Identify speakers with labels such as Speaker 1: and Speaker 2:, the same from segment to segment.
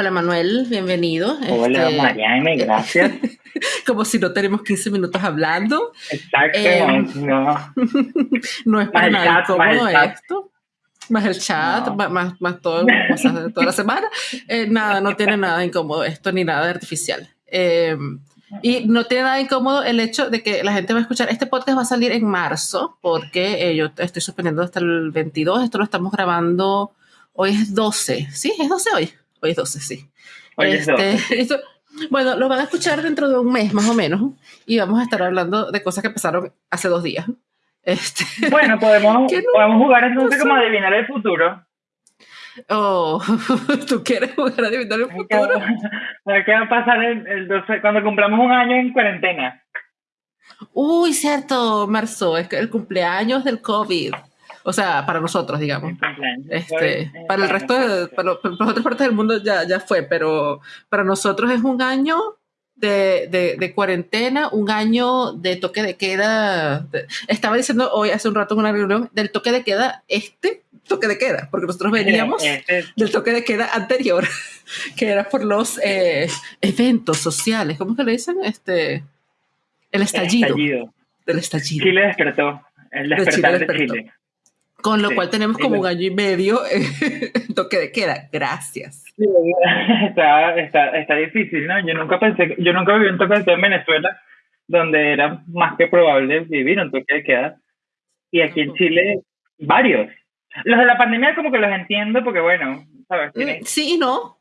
Speaker 1: Hola Manuel, bienvenido.
Speaker 2: Hola este, Mariana, gracias.
Speaker 1: como si no tenemos 15 minutos hablando.
Speaker 2: Exacto, em, no.
Speaker 1: no es para nada incómodo esto. Más el chat, más, más, todo, toda la semana. Eh, nada, no tiene nada incómodo esto, ni nada artificial. Em, y no tiene nada incómodo el hecho de que la gente va a escuchar. Este podcast va a salir en marzo, porque eh, yo estoy suspendiendo hasta el 22. Esto lo estamos grabando. Hoy es 12. ¿Sí? ¿Es 12 hoy? Hoy es 12, sí.
Speaker 2: Hoy es 12.
Speaker 1: Este, bueno, lo van a escuchar dentro de un mes más o menos y vamos a estar hablando de cosas que pasaron hace dos días. Este,
Speaker 2: bueno, podemos, podemos jugar entonces como adivinar el futuro.
Speaker 1: Oh, ¿tú quieres jugar a adivinar el futuro?
Speaker 2: ¿Qué va a pasar el, 12, cuando cumplamos un año en cuarentena?
Speaker 1: Uy, cierto, marzo, es el cumpleaños del COVID. O sea, para nosotros, digamos. Este, para el resto, de, para, las otras partes del mundo ya, ya fue, pero para nosotros es un año de, de, cuarentena, un año de toque de queda. estaba diciendo hoy, hace un rato en una reunión, del toque de queda este toque de queda, porque nosotros veníamos este del toque de queda anterior, que era por los eh, eventos sociales. ¿Cómo que le dicen? Este, el estallido.
Speaker 2: El estallido.
Speaker 1: Del estallido.
Speaker 2: Chile despertó. El despertar de Chile.
Speaker 1: Con lo cual tenemos como un año y medio toque de queda. Gracias.
Speaker 2: Sí, está, está, está, difícil, ¿no? Yo nunca pensé, yo nunca viví un toque de queda en Venezuela, donde era más que probable vivir un toque de queda. Y aquí en Chile, varios. Los de la pandemia como que los entiendo porque, bueno, ¿sabes?
Speaker 1: Mm, sí no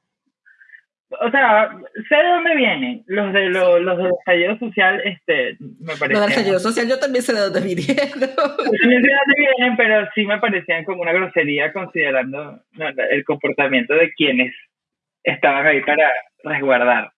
Speaker 2: o sea, sé de dónde vienen. Los de los, los del estallido social, este, me parece. Los
Speaker 1: del estallido social yo también sé de dónde vinieron. Yo
Speaker 2: también sé de dónde vienen, pero sí me parecían como una grosería considerando el comportamiento de quienes estaban ahí para resguardar.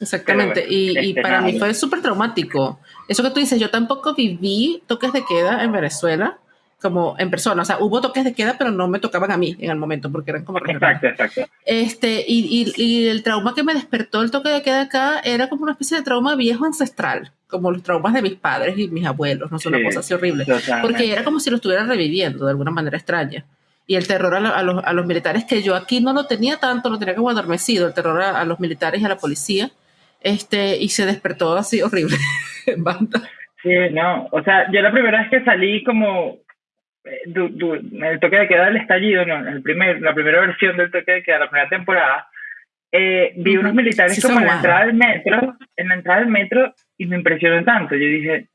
Speaker 1: Exactamente, y, y este, para mí fue súper traumático. Eso que tú dices, yo tampoco viví toques de queda en Venezuela como en persona. O sea, hubo toques de queda, pero no me tocaban a mí en el momento porque eran como
Speaker 2: Exacto, exacto.
Speaker 1: Este, y, y, y, el trauma que me despertó el toque de queda acá era como una especie de trauma viejo ancestral, como los traumas de mis padres y mis abuelos, no es una cosa así horrible. Porque era como si lo estuviera reviviendo de alguna manera extraña. Y el terror a, los, a, los, militares, que yo aquí no lo tenía tanto, lo tenía como adormecido, el terror a, los militares y a la policía, este, y se despertó así horrible en banda.
Speaker 2: Sí, no, o sea, yo la primera vez que salí como eh, el toque de queda del estallido, no, el primer, la primera versión del toque de queda, la primera temporada, eh, vi unos militares como en la entrada del metro, en la entrada del metro, y me impresionó tanto. Yo dije,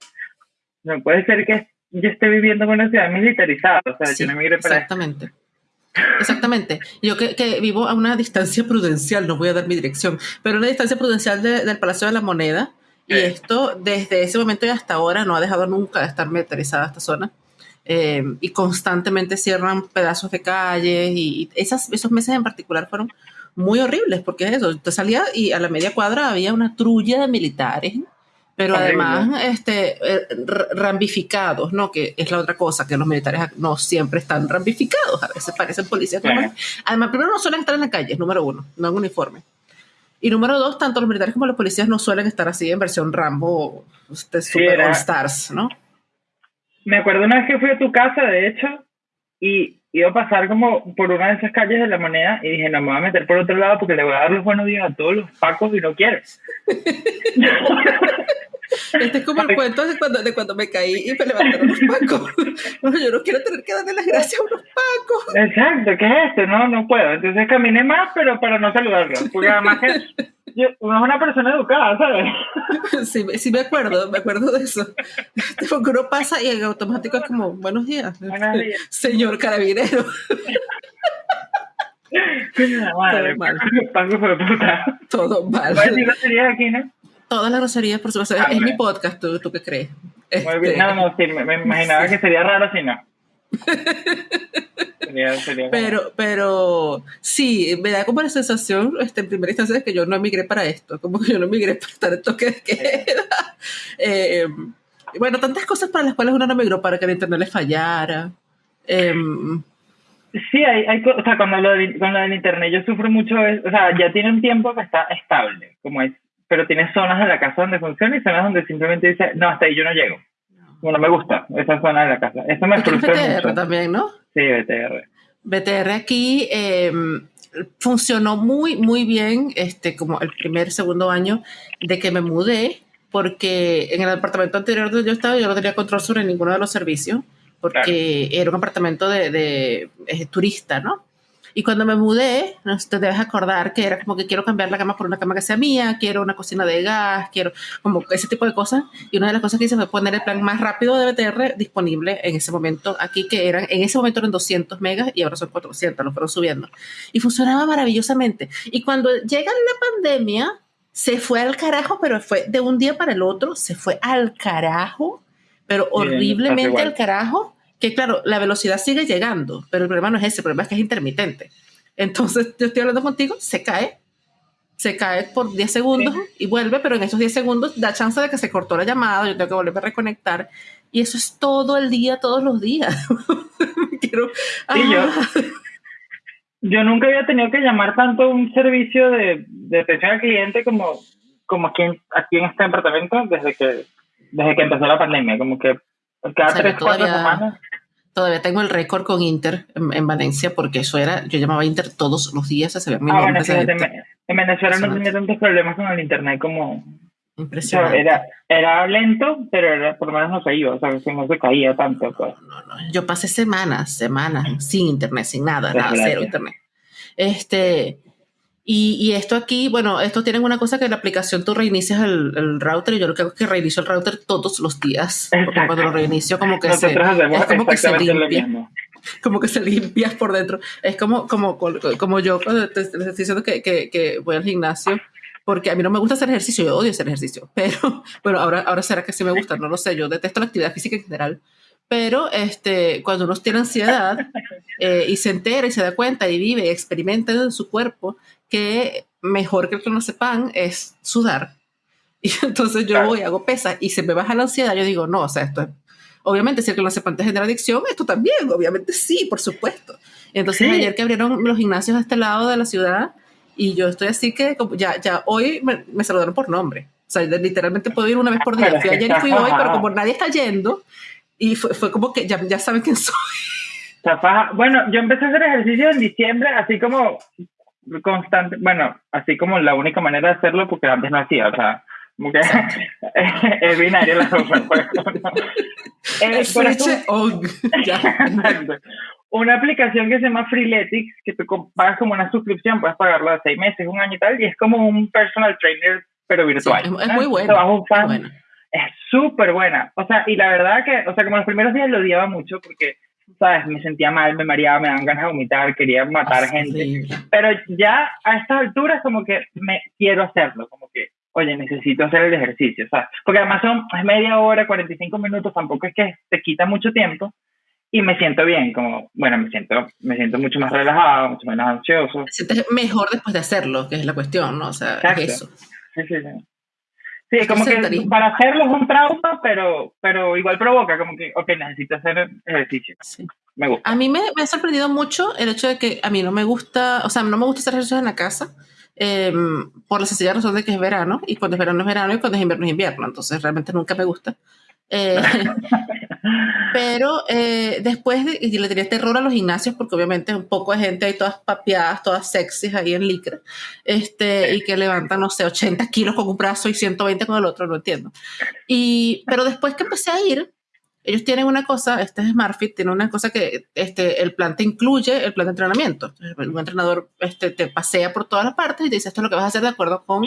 Speaker 2: no puede ser que yo esté viviendo en una ciudad militarizada, o sea, yo no migré para
Speaker 1: Exactamente. Exactamente. Yo que, que, vivo a una distancia prudencial, no voy a dar mi dirección, pero una distancia prudencial del Palacio de la Moneda, y esto desde ese momento y hasta ahora no ha dejado nunca de estar militarizada esta zona. Eh, y constantemente cierran pedazos de calles y esas, esos meses en particular fueron muy horribles porque es eso, te salía y a la media cuadra había una trulla de militares, pero además este, eh, rambificados, ¿no? Que es la otra cosa, que los militares no siempre están rambificados, a veces parecen policías. Además, primero no suelen estar en la calle, número uno, no en uniforme. Y número dos, tanto los militares como los policías no suelen estar así en versión Rambo, este, Super All Stars, ¿no?
Speaker 2: Me acuerdo una vez que fui a tu casa, de hecho, y iba a pasar como por una de esas calles de la moneda y dije, no, me voy a meter por otro lado porque le voy a dar los buenos días a todos los pacos y no quiero.
Speaker 1: Este es como el cuento de cuando, de cuando me caí y me levantaron los pacos. yo no quiero tener que darle las gracias a unos pacos.
Speaker 2: Exacto, ¿qué es esto? No, no puedo. Entonces caminé más, pero para no saludarlos. Porque además que uno es una persona educada, ¿sabes?
Speaker 1: Sí, sí me acuerdo, me acuerdo de eso. Porque uno pasa y en automático es como, buenos días,
Speaker 2: buenos días.
Speaker 1: señor carabinero.
Speaker 2: Todo mal.
Speaker 1: Todo mal.
Speaker 2: aquí, ¿no?
Speaker 1: Todas las groserías, por supuesto. es mi podcast, ¿tú, ¿tú qué crees?
Speaker 2: Muy bien. Este, no, no, sí, me, imaginaba que sería raro si no.
Speaker 1: Pero, pero sí, me da como la sensación, este, en primera instancia, de que yo no emigré para esto, como que yo no emigré para estar en toque de queda. Eh, bueno, tantas cosas para las cuales uno no emigró, para que el internet le fallara. Em,
Speaker 2: sí, hay, hay, o sea, cuando lo, con lo del internet yo sufro mucho, o sea, ya tiene un tiempo que está estable, como es pero tiene zonas de la casa donde funciona y zonas donde simplemente dice, no, hasta ahí yo no llego. Bueno, me gusta esa zona de la casa. Eso me frustra
Speaker 1: BTR también, ¿no?
Speaker 2: Sí, BTR.
Speaker 1: BTR aquí em, funcionó muy, muy bien, este, como el primer, segundo año de que me mudé, porque en el apartamento anterior donde yo estaba yo no tenía control sobre ninguno de los servicios, porque era un apartamento de, de, eh, turista, ¿no? Y cuando me mudé, no te debes acordar que era como que quiero cambiar la cama por una cama que sea mía, quiero una cocina de gas, quiero como ese tipo de cosas. Y una de las cosas que hice fue poner el plan más rápido de BTR disponible en ese momento aquí, que eran, en ese momento eran 200 megas y ahora son 400, lo fueron subiendo. Y funcionaba maravillosamente. Y cuando llega la pandemia, se fue al carajo, pero fue de un día para el otro, se fue al carajo, pero horriblemente al carajo que claro, la velocidad sigue llegando, pero el problema no es ese, el problema es que es intermitente. Entonces, yo estoy hablando contigo, se cae, se cae por 10 segundos y vuelve, pero en esos 10 segundos da chance de que se cortó la llamada, yo tengo que volver a reconectar. Y eso es todo el día, todos los días.
Speaker 2: Quiero, yo, yo nunca había tenido que llamar tanto un servicio de, de atención al cliente como, como aquí, en, aquí en este departamento desde que, desde que empezó la pandemia. Como que cada tres, cuatro semanas
Speaker 1: Todavía tengo el récord con Inter en, Valencia porque eso era, yo llamaba Inter todos los días, se mi ah,
Speaker 2: bueno, en Venezuela no tenía tantos problemas con el internet como... Impresionante. era, era lento, pero era, por lo menos no se iba, o sea, no se caía tanto. Pues. No,
Speaker 1: no, yo pasé semanas, semanas sin internet, sin nada, nada, cero internet. Este, y, esto aquí, bueno, esto tienen una cosa que la aplicación tú reinicias el, router y yo lo que hago es que reinicio el router todos los días. Porque cuando lo reinicio como que se, es como que se limpia. Como que se limpia por dentro. Es como, como, como yo cuando te, estoy diciendo que, que, que, voy al gimnasio porque a mí no me gusta hacer ejercicio, yo odio hacer ejercicio, pero bueno, ahora, ahora será que sí me gusta, no lo sé, yo detesto la actividad física en general, pero este, cuando uno tiene ansiedad eh, y se entera y se da cuenta y vive y experimenta en su cuerpo, que mejor que el que no sepan es sudar. Y entonces yo voy, hago pesa y se me baja la ansiedad. Yo digo, no, o sea, esto es, obviamente si el que no sepan te genera adicción, esto también, obviamente sí, por supuesto. Entonces ayer que abrieron los gimnasios a este lado de la ciudad y yo estoy así que ya, ya hoy me, me saludaron por nombre. O sea, literalmente puedo ir una vez por día. Fui ayer y fui hoy, pero como nadie está yendo, y fue, fue como que ya, ya saben quién soy.
Speaker 2: Bueno, yo empecé a hacer ejercicio en diciembre, así como constante, bueno, así como la única manera de hacerlo, porque antes no hacía, o sea, como que es binario la cosa. Pues, una aplicación que se llama Freeletics, que tú pagas como una suscripción, puedes pagarlo de seis meses, un año y tal, y es como un personal trainer, pero virtual.
Speaker 1: es, muy bueno.
Speaker 2: Es súper buena. O sea, y la verdad que, o sea, como los primeros días lo odiaba mucho porque ¿sabes? Me sentía mal, me mareaba, me daban ganas de vomitar, quería matar ah, gente. Pero ya a estas alturas como que me quiero hacerlo, como que, oye, necesito hacer el ejercicio, ¿sabes? Porque además son es media hora, 45 minutos, tampoco es que te quita mucho tiempo y me siento bien, como, bueno, me siento, me siento mucho más relajado, mucho menos ansioso.
Speaker 1: Sientes mejor después de hacerlo, que es la cuestión, ¿no? O sea, eso.
Speaker 2: Sí, sí, sí. Sí, como que para hacerlo es un trauma, pero, pero igual provoca, como que, ok, necesito hacer ejercicio. Sí. Me gusta.
Speaker 1: A mí me, me, ha sorprendido mucho el hecho de que a mí no me gusta, o sea, no me gusta hacer ejercicio en la casa, em, por la sencilla razón de que es verano, y cuando es verano es verano, y cuando es invierno es invierno, entonces realmente nunca me gusta. Eh, pero eh, después de, y le tenía terror a los gimnasios porque obviamente un poco de gente ahí todas papeadas, todas sexys ahí en licra, este, y que levantan, no sé, 80 kilos con un brazo y 120 con el otro, no entiendo. Y, pero después que empecé a ir, ellos tienen una cosa, este es SmartFit, tiene una cosa que este, el plan te incluye el plan de entrenamiento. Un entrenador este, te pasea por todas las partes y te dice esto es lo que vas a hacer de acuerdo con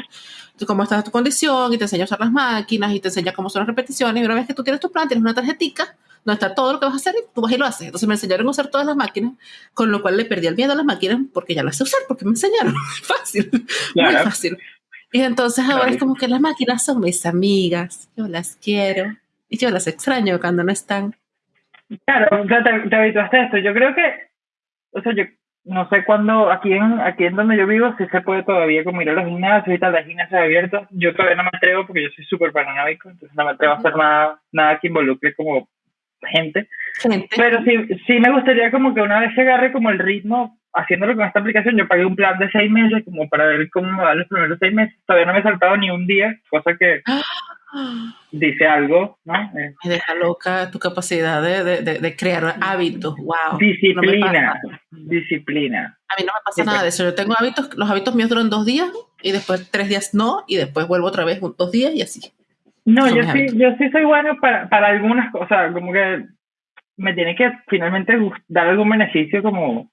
Speaker 1: cómo está tu condición y te enseña a usar las máquinas y te enseña cómo son las repeticiones. Y una vez que tú tienes tu plan, tienes una tarjetita donde está todo lo que vas a hacer y tú vas y lo haces. Entonces me enseñaron a usar todas las máquinas, con lo cual le perdí el miedo a las máquinas porque ya las sé usar, porque me enseñaron. fácil, muy fácil. Y entonces ahora es como que las máquinas son mis amigas, yo las quiero y yo las extraño cuando no están.
Speaker 2: Claro, te, te habituaste a esto. Yo creo que, o sea, yo no sé cuándo, aquí en, aquí en donde yo vivo, si se puede todavía como ir a los gimnasios y tal, las gimnasios abiertos. Yo todavía no me atrevo porque yo soy súper paranoico, entonces no me atrevo a hacer nada, nada que involucre como gente. gente. Pero sí, sí me gustaría como que una vez se agarre como el ritmo, haciéndolo con esta aplicación, yo pagué un plan de seis meses como para ver cómo me van los primeros seis meses. Todavía no me he saltado ni un día, cosa que... Dice algo, ¿no?
Speaker 1: Me deja loca tu capacidad de, de, de crear hábitos, wow.
Speaker 2: Disciplina, disciplina.
Speaker 1: A mí no me pasa nada de eso. Yo tengo hábitos, los hábitos míos duran dos días y después tres días no, y después vuelvo otra vez dos días y así.
Speaker 2: No, yo sí, yo sí soy bueno para, para algunas cosas, como que me tiene que finalmente dar algún beneficio como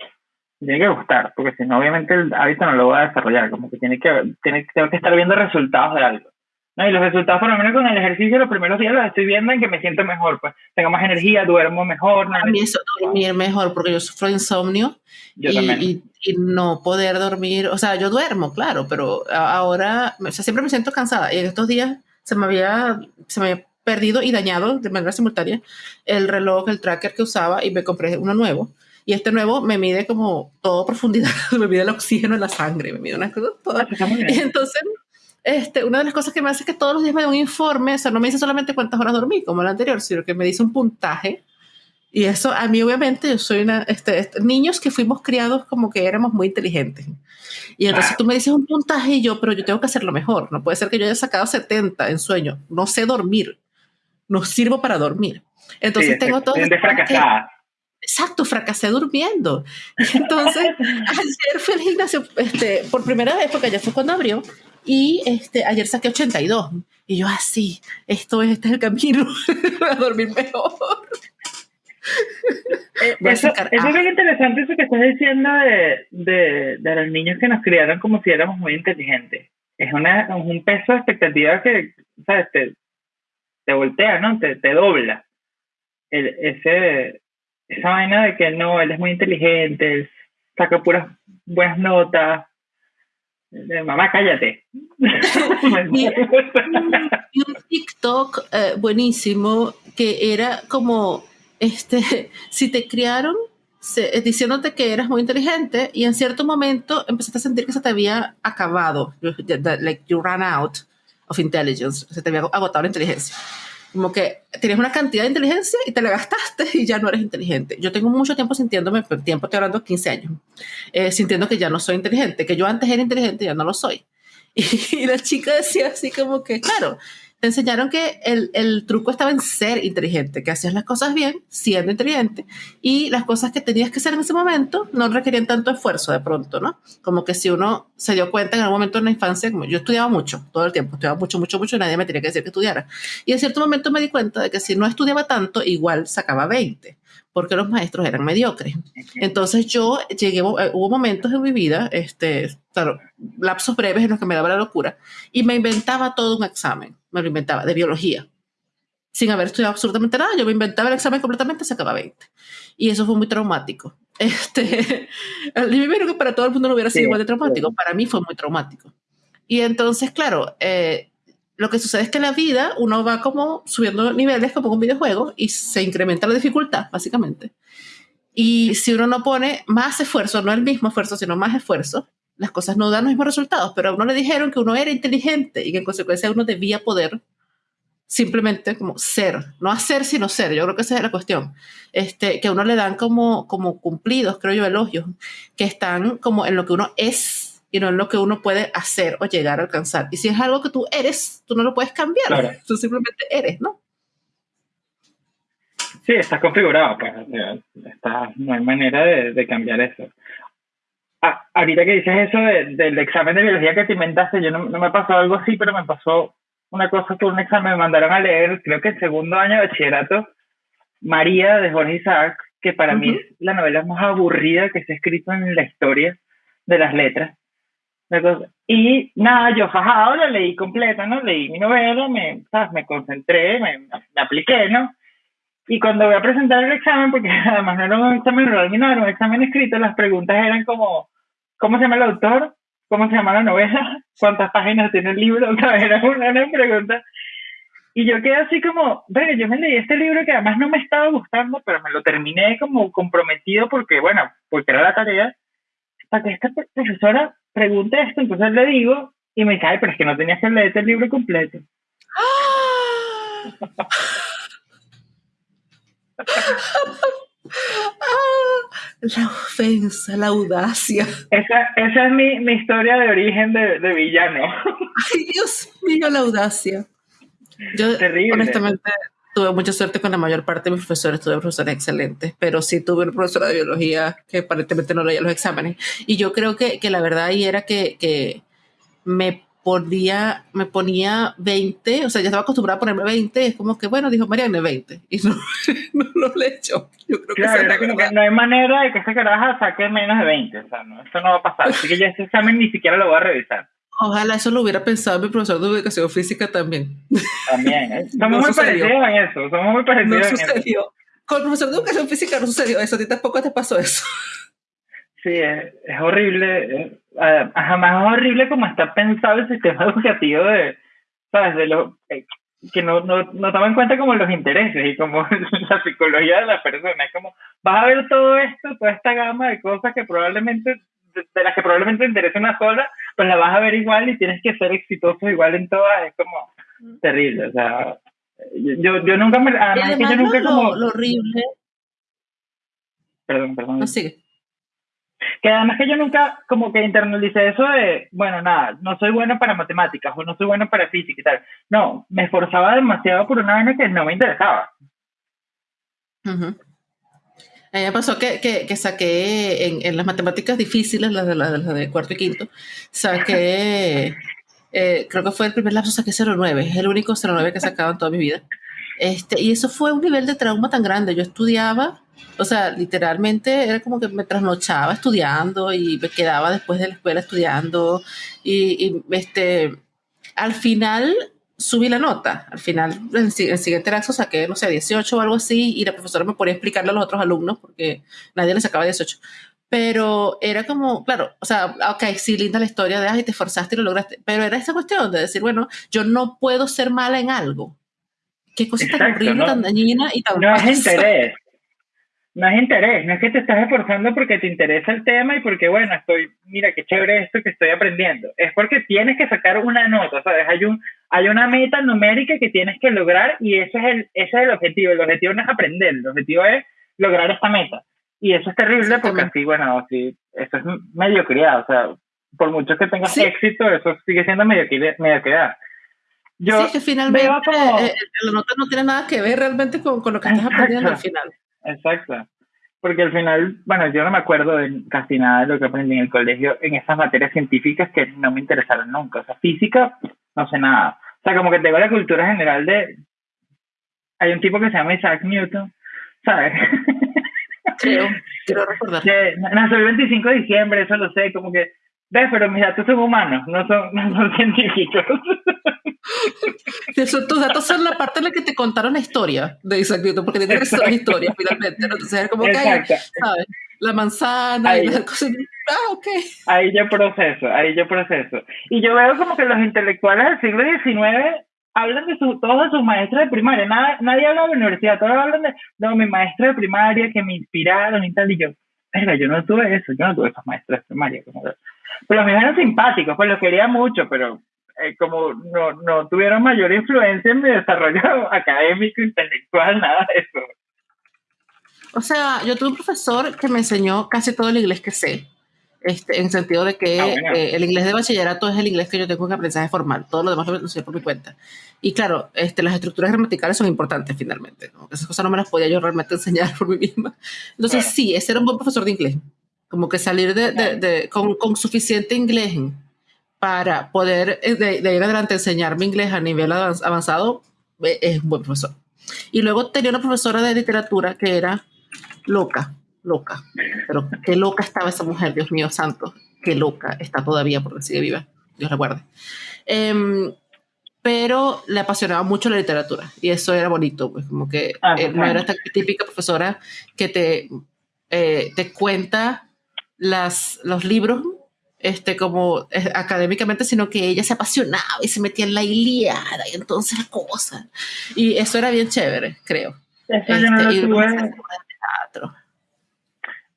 Speaker 2: tiene que gustar, porque si no, obviamente el hábito no lo voy a desarrollar, como que tiene que, tiene, tengo que estar viendo resultados de algo. ¿No? Y los resultados, por lo menos con el ejercicio, los primeros días los estoy viendo en que me siento mejor, pues tengo más energía, duermo mejor.
Speaker 1: A mí eso, dormir mejor, porque yo sufro insomnio y, y, no poder dormir, o sea, yo duermo, claro, pero ahora, o sea, siempre me siento cansada y en estos días se me había, se me había perdido y dañado de manera simultánea el reloj, el tracker que usaba y me compré uno nuevo. Y este nuevo me mide como todo profundidad, me mide el oxígeno en la sangre, me mide unas cosas todas. Y entonces este, una de las cosas que me hace es que todos los días me da un informe, o sea, no me dice solamente cuántas horas dormí, como el anterior, sino que me dice un puntaje. Y eso, a mí, obviamente, yo soy una. Este, este niños que fuimos criados como que éramos muy inteligentes. Y entonces tú me dices un puntaje y yo, pero yo tengo que hacerlo mejor. No puede ser que yo haya sacado 70 en sueño. No sé dormir. No sirvo para dormir. Entonces tengo todo.
Speaker 2: fracasada.
Speaker 1: Exacto, fracasé durmiendo. Entonces, ayer fui al gimnasio este, por primera vez, porque ayer fue cuando abrió, y este, ayer saqué 82. Y yo así, esto es, este es el camino a dormir mejor.
Speaker 2: Eh, eso, es muy interesante eso que estás diciendo de, de, de, los niños que nos criaron como si éramos muy inteligentes. Es, una, un peso de expectativa que, ¿sabes? Te, te voltea, ¿no? Te, te dobla. El, ese, esa vaina de que no, él es muy inteligente, saca puras buenas notas, Mamá, cállate.
Speaker 1: y, un TikTok eh, buenísimo que era como, este, si te criaron se, eh, diciéndote que eras muy inteligente y en cierto momento empezaste a sentir que se te había acabado, like you ran out of intelligence, se te había agotado la inteligencia como que tienes una cantidad de inteligencia y te la gastaste y ya no eres inteligente. Yo tengo mucho tiempo sintiéndome, tiempo estoy hablando 15 años, eh, sintiendo que ya no soy inteligente, que yo antes era inteligente y ya no lo soy. y la chica decía así como que, claro, enseñaron que el, el, truco estaba en ser inteligente, que hacías las cosas bien siendo inteligente y las cosas que tenías que hacer en ese momento no requerían tanto esfuerzo de pronto, ¿no? Como que si uno se dio cuenta en algún momento en la infancia, como yo estudiaba mucho, todo el tiempo, estudiaba mucho, mucho, mucho y nadie me tenía que decir que estudiara. Y en cierto momento me di cuenta de que si no estudiaba tanto, igual sacaba 20 porque los maestros eran mediocres. Entonces yo llegué, eh, hubo momentos en mi vida, este, claro, lapsos breves en los que me daba la locura, y me inventaba todo un examen, me lo inventaba, de biología, sin haber estudiado absolutamente nada, yo me inventaba el examen completamente, sacaba 20. Y eso fue muy traumático. Este, me imagino que para todo el mundo no hubiera sido igual de traumático, para mí fue muy traumático. Y entonces, claro, eh, lo que sucede es que en la vida uno va como subiendo niveles como un videojuego y se incrementa la dificultad, básicamente. Y si uno no pone más esfuerzo, no el mismo esfuerzo, sino más esfuerzo, las cosas no dan los mismos resultados. Pero a uno le dijeron que uno era inteligente y que en consecuencia uno debía poder simplemente como ser, no hacer sino ser, yo creo que esa es la cuestión, este, que a uno le dan como, como cumplidos, creo yo, elogios, que están como en lo que uno es y no en lo que uno puede hacer o llegar a alcanzar. Y si es algo que tú eres, tú no lo puedes cambiar, tú simplemente eres, ¿no?
Speaker 2: Sí, estás configurado, pues, no hay manera de, cambiar eso. Ah, ahorita que dices eso del examen de biología que te inventaste, yo no, me pasó algo así, pero me pasó una cosa que un examen me mandaron a leer, creo que el segundo año de bachillerato, María de Jorge Isaac, que para mí es la novela más aburrida que se ha escrito en la historia de las letras. Y nada, yo fajado la leí completa, ¿no? Leí mi novela, me, me concentré, me, me, apliqué, ¿no? Y cuando voy a presentar el examen, porque además no era un examen oral no era un examen escrito, las preguntas eran como, ¿cómo se llama el autor? ¿Cómo se llama la novela? ¿Cuántas páginas tiene el libro? O sea, era una, una pregunta. Y yo quedé así como, bueno, yo me leí este libro que además no me estaba gustando, pero me lo terminé como comprometido porque, bueno, porque era la tarea, para que esta profesora pregunté esto, entonces le digo, y me dice, ay, pero es que no tenías que leer el libro completo.
Speaker 1: la ofensa, la audacia.
Speaker 2: Esa, esa es mi, mi, historia de origen de, de, villano.
Speaker 1: Ay, Dios mío, la audacia. Yo, honestamente, tuve mucha suerte con la mayor parte de mis profesores, tuve profesores excelentes, pero sí tuve una profesora de biología que aparentemente no leía los exámenes. Y yo creo que, que la verdad ahí era que, que me ponía, me ponía 20, o sea, ya estaba acostumbrada a ponerme 20, es como que, bueno, dijo Mariana, 20, y no, no, lo he hecho. Yo creo
Speaker 2: claro, que, no hay manera de que esa caraja saque menos de 20, o sea, no, eso no va a pasar, así que ya ese examen ni siquiera lo voy a revisar.
Speaker 1: Ojalá eso lo hubiera pensado mi profesor de educación física también.
Speaker 2: También, ¿eh? somos muy parecidos en eso, somos muy parecidos no
Speaker 1: sucedió. Eso. Con el profesor de educación física no sucedió eso, a ti tampoco te pasó eso.
Speaker 2: Sí, es, es horrible, eh, jamás es horrible como está pensado el sistema educativo de, ¿sabes? De lo, eh, que no, no, no toma en cuenta como los intereses y como la psicología de la persona. Es como, vas a ver todo esto, toda esta gama de cosas que probablemente de las que probablemente te interese una sola, pues la vas a ver igual y tienes que ser exitoso igual en todas, es como terrible, o sea, yo, yo nunca me...
Speaker 1: Además, que yo nunca lo, como... Lo horrible...
Speaker 2: Perdón, perdón.
Speaker 1: No, sigue.
Speaker 2: Que además que yo nunca como que internalicé eso de, bueno, nada, no soy bueno para matemáticas o no soy bueno para física y tal. No, me esforzaba demasiado por una vaina que no me interesaba.
Speaker 1: Uh a mí me pasó que, que, que saqué en, en, las matemáticas difíciles, las de, las de, cuarto y quinto, saqué, eh, creo que fue el primer lapso, saqué 09, es el único 09 que he sacado en toda mi vida. Este, y eso fue un nivel de trauma tan grande. Yo estudiaba, o sea, literalmente era como que me trasnochaba estudiando y me quedaba después de la escuela estudiando. Y, y este, al final subí la nota. Al final, en el siguiente lapso saqué, no sé, 18 o algo así, y la profesora me ponía a explicarle a los otros alumnos porque nadie le sacaba 18. Pero era como, claro, o sea, ok, sí, linda la historia de, ay, te esforzaste y lo lograste, pero era esa cuestión de decir, bueno, yo no puedo ser mala en algo. Qué cosa tan horrible, tan dañina y tan
Speaker 2: No es interés no es interés, no es que te estás esforzando porque te interesa el tema y porque, bueno, estoy, mira qué chévere esto que estoy aprendiendo. Es porque tienes que sacar una nota, ¿sabes? Hay, un, hay una meta numérica que tienes que lograr y ese es, el, ese es el objetivo. El objetivo no es aprender, el objetivo es lograr esta meta. Y eso es terrible porque así, bueno, así, eso es mediocridad, o sea, por mucho que tengas éxito, eso sigue siendo mediocridad.
Speaker 1: Yo sí, que finalmente como... Eh, la nota no tiene nada que ver realmente con, con lo que estás aprendiendo al final.
Speaker 2: Exacto. Porque al final, bueno, yo no me acuerdo de casi nada de lo que aprendí en el colegio en esas materias científicas que no me interesaron nunca. O sea, física, no sé nada. O sea, como que tengo la cultura general de... Hay un tipo que se llama Isaac Newton, ¿sabes?
Speaker 1: Creo, quiero recordar.
Speaker 2: nació el 25 de diciembre, eso lo sé, como que... ¿Ves? Pero mis datos son humanos, no son, no son científicos.
Speaker 1: Eso, tus datos son la parte en la que te contaron la historia de Isaac Newton, porque tiene que ser historia finalmente. Entonces es como que ¿sabes? La manzana ahí, y las cosas. Ah, ok.
Speaker 2: Ahí yo proceso, ahí yo proceso. Y yo veo como que los intelectuales del siglo XIX hablan de su, todos de sus maestros de primaria. Nada, nadie habla de la universidad, todos hablan de, no, mi maestro de primaria que me inspiraron y tal. Y yo, verga, yo no tuve eso, yo no tuve esos maestros de primaria. Como pero los míos eran simpáticos, pues los quería mucho, pero eh, como no, no tuvieron mayor influencia en mi desarrollo académico, intelectual, nada de eso.
Speaker 1: O sea, yo tuve un profesor que me enseñó casi todo el inglés que sé. Este, en sentido de que ah, eh, el inglés de bachillerato es el inglés que yo tengo en aprendizaje formal, todo lo demás lo enseñé por mi cuenta. Y claro, este, las estructuras gramaticales son importantes finalmente, ¿no? esas cosas no me las podía yo realmente enseñar por mí misma. Entonces sí, ese era un buen profesor de inglés, como que salir de, de, de con, con, suficiente inglés para poder eh, de, de, ir adelante enseñarme inglés a nivel avanzado, eh, es un buen profesor. Y luego tenía una profesora de literatura que era loca, loca. Pero qué loca estaba esa mujer, Dios mío santo, qué loca está todavía porque sigue viva, Dios la guarde. Em, pero le apasionaba mucho la literatura y eso era bonito, pues como que ah, eh, no era esta típica profesora que te, te cuenta las, los libros este, como eh, académicamente, sino que ella se apasionaba y se metía en la Iliada y entonces la cosa. Y eso era bien chévere, creo.
Speaker 2: Eso yo no lo este,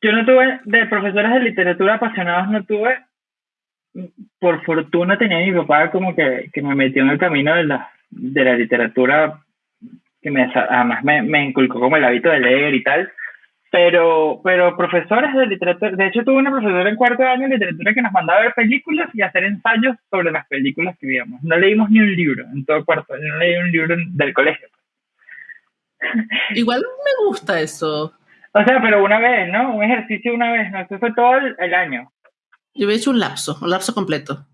Speaker 2: Yo no tuve, de profesores de literatura apasionados no tuve. Por fortuna tenía mi papá como que, que me metió en el camino de la, de la literatura, que me, además me, me inculcó como el hábito de leer y tal pero, pero profesores de literatura, de hecho tuve una profesora en cuarto año de literatura que nos mandaba a ver películas y hacer ensayos sobre las películas que víamos. No leímos ni un libro en todo cuarto no leí un libro del colegio.
Speaker 1: Igual me gusta eso.
Speaker 2: O sea, pero una vez, ¿no? Un ejercicio una vez, ¿no? Eso fue todo el, año.
Speaker 1: Yo había hecho un lapso, un lapso completo.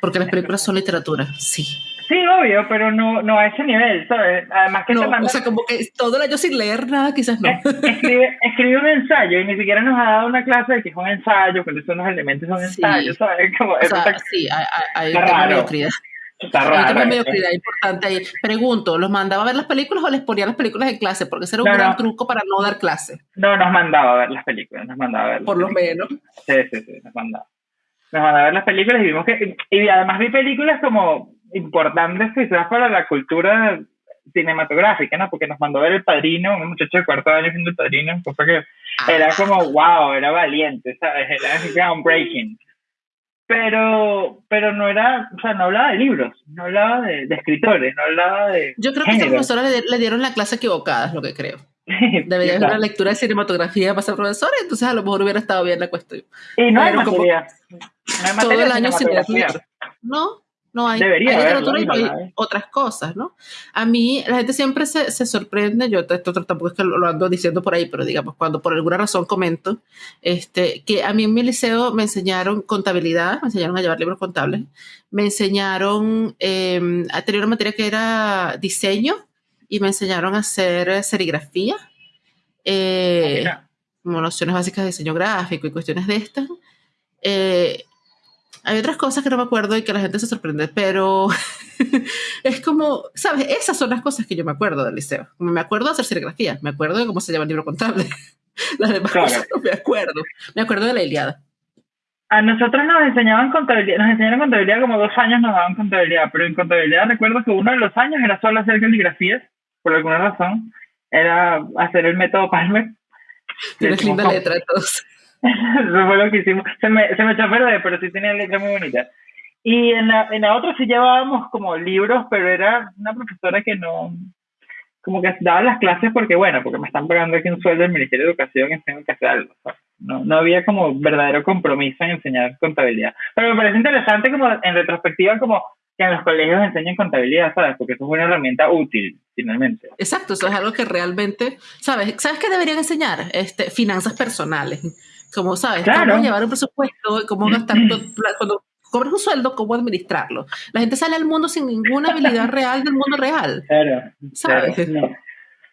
Speaker 1: Porque las películas son literatura, sí.
Speaker 2: Sí, obvio, pero no, no a ese nivel, ¿sabes? Además que
Speaker 1: no, O sea, como que todo el año sin leer nada, quizás no.
Speaker 2: Escribe, escribe, un ensayo y ni siquiera nos ha dado una clase de que es un ensayo, cuáles son los elementos de un ensayo, ¿sabes? Como, o
Speaker 1: sea, sí, hay, hay, hay mediocridad.
Speaker 2: Está raro.
Speaker 1: Mediocridad importante ahí. Pregunto, ¿los mandaba a ver las películas o les ponía las películas en clase? Porque ese era un gran truco para no dar clase.
Speaker 2: No, nos mandaba a ver las películas, nos mandaba a ver.
Speaker 1: Por lo menos.
Speaker 2: Sí, sí, sí, nos mandaba. Nos mandaba a ver las películas y vimos que. Y además vi películas como importantes quizás para la cultura cinematográfica, ¿no? Porque nos mandó a ver El Padrino, un muchacho de cuarto año viendo El Padrino, cosa que era como, wow, era valiente, ¿sabes? Era groundbreaking. Pero, pero no era, o sea, no hablaba de libros, no hablaba de, escritores, no hablaba de.
Speaker 1: Yo creo que a esta profesora le, dieron la clase equivocada, es lo que creo. Debería haber una lectura de cinematografía para ser profesora, entonces a lo mejor hubiera estado bien la cuestión.
Speaker 2: Y no hay materia. No hay materia
Speaker 1: todo el año sin. No, no hay,
Speaker 2: Debería
Speaker 1: hay literatura y hay otras cosas, ¿no? A mí, la gente siempre se, se, sorprende, yo esto tampoco es que lo, ando diciendo por ahí, pero digamos, cuando por alguna razón comento, este, que a mí en mi liceo me enseñaron contabilidad, me enseñaron a llevar libros contables, me enseñaron eh, a tener una materia que era diseño y me enseñaron a hacer serigrafía, eh, como nociones básicas de diseño gráfico y cuestiones de estas. Eh, hay otras cosas que no me acuerdo y que la gente se sorprende, pero es como, ¿sabes? Esas son las cosas que yo me acuerdo del liceo. Me acuerdo de hacer serigrafía, me acuerdo de cómo se llama el libro contable. Las demás cosas no me acuerdo. Me acuerdo de la Iliada.
Speaker 2: A nosotros nos enseñaban contabilidad, nos enseñaron contabilidad como dos años nos daban contabilidad, pero en contabilidad recuerdo que uno de los años era solo hacer caligrafías, por alguna razón, era hacer el método Palmer.
Speaker 1: Tienes linda letra de todos.
Speaker 2: Eso fue lo que hicimos. Se me, se me echó a perder, pero sí tenía letra muy bonita. Y en la, en la otra sí llevábamos como libros, pero era una profesora que no, como que daba las clases porque, bueno, porque me están pagando aquí un sueldo del Ministerio de Educación y tengo que hacer algo. No, no había como verdadero compromiso en enseñar contabilidad. Pero me parece interesante como en retrospectiva como que en los colegios enseñen contabilidad, ¿sabes? Porque eso es una herramienta útil, finalmente.
Speaker 1: Exacto, eso es algo que realmente, ¿sabes? ¿Sabes qué deberían enseñar? Este, finanzas personales como sabes, cómo llevar un presupuesto, cómo gastar, cuando cobras un sueldo, cómo administrarlo. La gente sale al mundo sin ninguna habilidad real del mundo real.
Speaker 2: Claro, ¿sabes? no.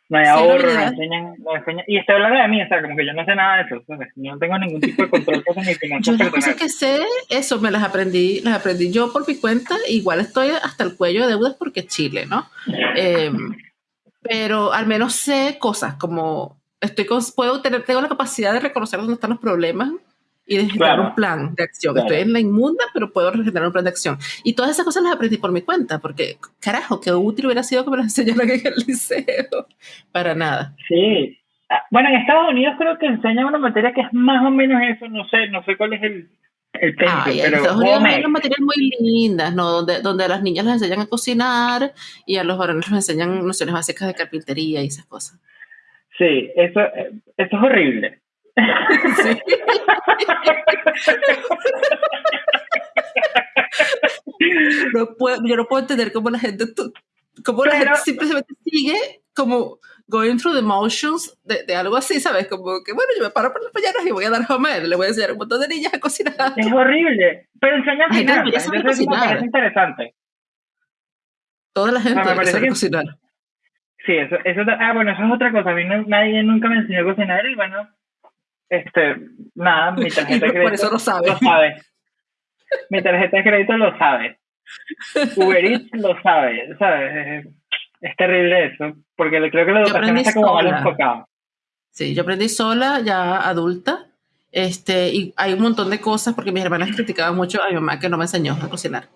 Speaker 2: no. hay ahorro, no enseñan, y estoy hablando de mí, o sea, como que yo no sé nada de eso, ¿sabes? No tengo ningún tipo de control sobre mi finanzas
Speaker 1: Yo las cosas que sé, eso me las aprendí, las aprendí yo por mi cuenta, igual estoy hasta el cuello de deudas porque es Chile, ¿no? Em, pero al menos sé cosas como estoy puedo tener, tengo la capacidad de reconocer dónde están los problemas y de generar un plan de acción. Estoy en la inmunda, pero puedo generar un plan de acción. Y todas esas cosas las aprendí por mi cuenta, porque, carajo, qué útil hubiera sido que me las enseñaran en el liceo. Para nada.
Speaker 2: Sí. Ah, bueno, en Estados Unidos creo que enseñan una materia que es más o menos eso, no sé, no sé cuál es el, el pero en
Speaker 1: Estados Unidos hay unas materias muy lindas, ¿no? Donde, donde a las niñas les enseñan a cocinar y a los varones les enseñan nociones básicas de carpintería y esas cosas.
Speaker 2: Sí, eso, eso es horrible. Sí.
Speaker 1: no puedo, yo no puedo entender cómo la gente, cómo la gente simplemente sigue como going through the motions de, de, algo así, ¿sabes? Como que, bueno, yo me paro por las mañanas y voy a dar comer, le voy a enseñar a un montón de niñas a cocinar.
Speaker 2: Es horrible, pero enseñan a cocinar, es interesante.
Speaker 1: Toda la gente no, sabe cocinar.
Speaker 2: Sí, eso, eso, ah, bueno, eso es otra cosa. A mí nadie nunca me enseñó a cocinar y bueno, este, nada, mi tarjeta de crédito
Speaker 1: Por eso lo sabe.
Speaker 2: Lo sabe. Mi tarjeta de crédito lo sabe. Uber Eats lo sabe, ¿sabes? Es, terrible eso, porque creo que la educación está como mal enfocada.
Speaker 1: Sí, yo aprendí sola, ya adulta, este, y hay un montón de cosas, porque mis hermanas criticaban mucho a mi mamá que no me enseñó a cocinar.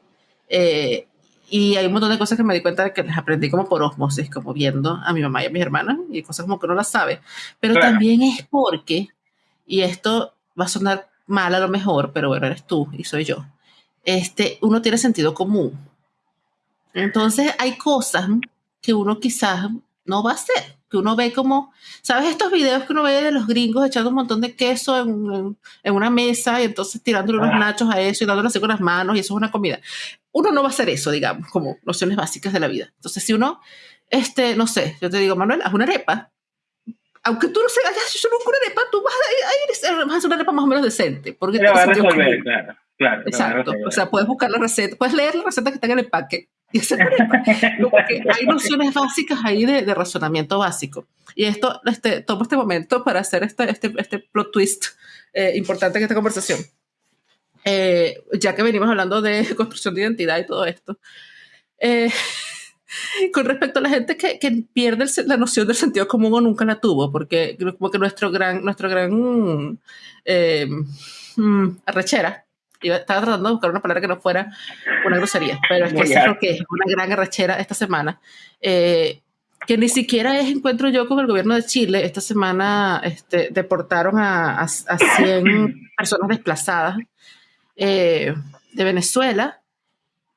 Speaker 1: Eh, y hay un montón de cosas que me di cuenta de que las aprendí como por osmosis, como viendo a mi mamá y a mis hermanas, y cosas como que no las sabe. Pero también es porque, y esto va a sonar mal a lo mejor, pero bueno, eres tú y soy yo, este, uno tiene sentido común. Entonces hay cosas que uno quizás no va a hacer que uno ve como, ¿sabes estos videos que uno ve de los gringos echando un montón de queso en, en, una mesa y entonces tirándole unos nachos a eso y dándole así con las manos y eso es una comida? Uno no va a hacer eso, digamos, como nociones básicas de la vida. Entonces, si uno este, no sé, yo te digo, Manuel, haz una arepa. Aunque tú no seas, yo nunca una arepa, tú vas a, ir, vas a hacer una arepa más o menos decente. Porque
Speaker 2: Pero va a resolver, claro. Claro,
Speaker 1: Exacto. O sea, puedes buscar la receta, puedes leer la receta que está en el empaque. Y hacer arepa. Porque hay nociones básicas ahí de, de, razonamiento básico. Y esto, este, tomo este momento para hacer este, este, este plot twist eh, importante en esta conversación. Eh, ya que venimos hablando de construcción de identidad y todo esto. Eh, con respecto a la gente que, que pierde el, la noción del sentido común o nunca la tuvo, porque como que nuestro gran, nuestro gran eh, mm, arrechera, estaba tratando de buscar una palabra que no fuera una grosería, pero es que eso es lo que es una gran arrechera esta semana, eh, que ni siquiera es encuentro yo con el gobierno de Chile. Esta semana este, deportaron a, a, a 100 personas desplazadas eh, de Venezuela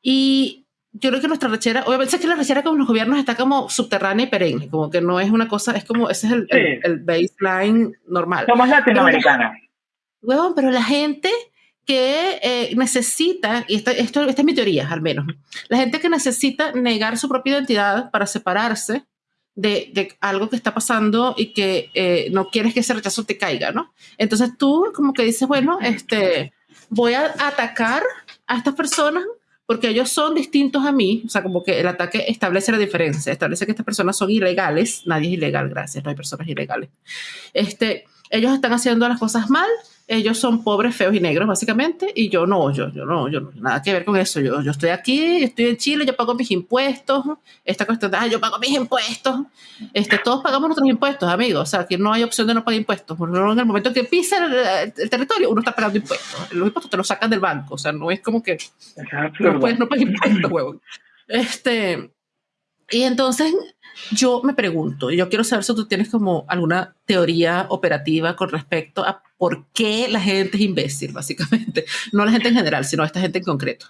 Speaker 1: y yo creo que nuestra rechera, obviamente es que la rechera con los gobiernos está como subterránea y perenne, como que no es una cosa, es como, ese es el, sí. el, el baseline normal.
Speaker 2: Somos latinoamericanos.
Speaker 1: Pero, pero la gente que eh, necesita, y esto, esto, esta es mi teoría al menos, la gente que necesita negar su propia identidad para separarse de, de algo que está pasando y que eh, no quieres que ese rechazo te caiga, ¿no? Entonces tú como que dices, bueno, este, voy a atacar a estas personas porque ellos son distintos a mí, o sea, como que el ataque establece la diferencia, establece que estas personas son ilegales, nadie es ilegal, gracias, no hay personas ilegales. Este, ellos están haciendo las cosas mal, ellos son pobres, feos y negros, básicamente, y yo no, yo, yo no, yo no, nada que ver con eso. Yo, yo estoy aquí, estoy en Chile, yo pago mis impuestos. Esta cuestión de, ah, yo pago mis impuestos. Este, todos pagamos nuestros impuestos, amigos. O sea, que no hay opción de no pagar impuestos. Porque en el momento que pisa el, el, territorio, uno está pagando impuestos. Los impuestos te los sacan del banco. O sea, no es como que no puedes no pagar impuestos, huevón. Este, y entonces yo me pregunto, y yo quiero saber si tú tienes como alguna teoría operativa con respecto a por qué la gente es imbécil, básicamente. No la gente en general, sino esta gente en concreto.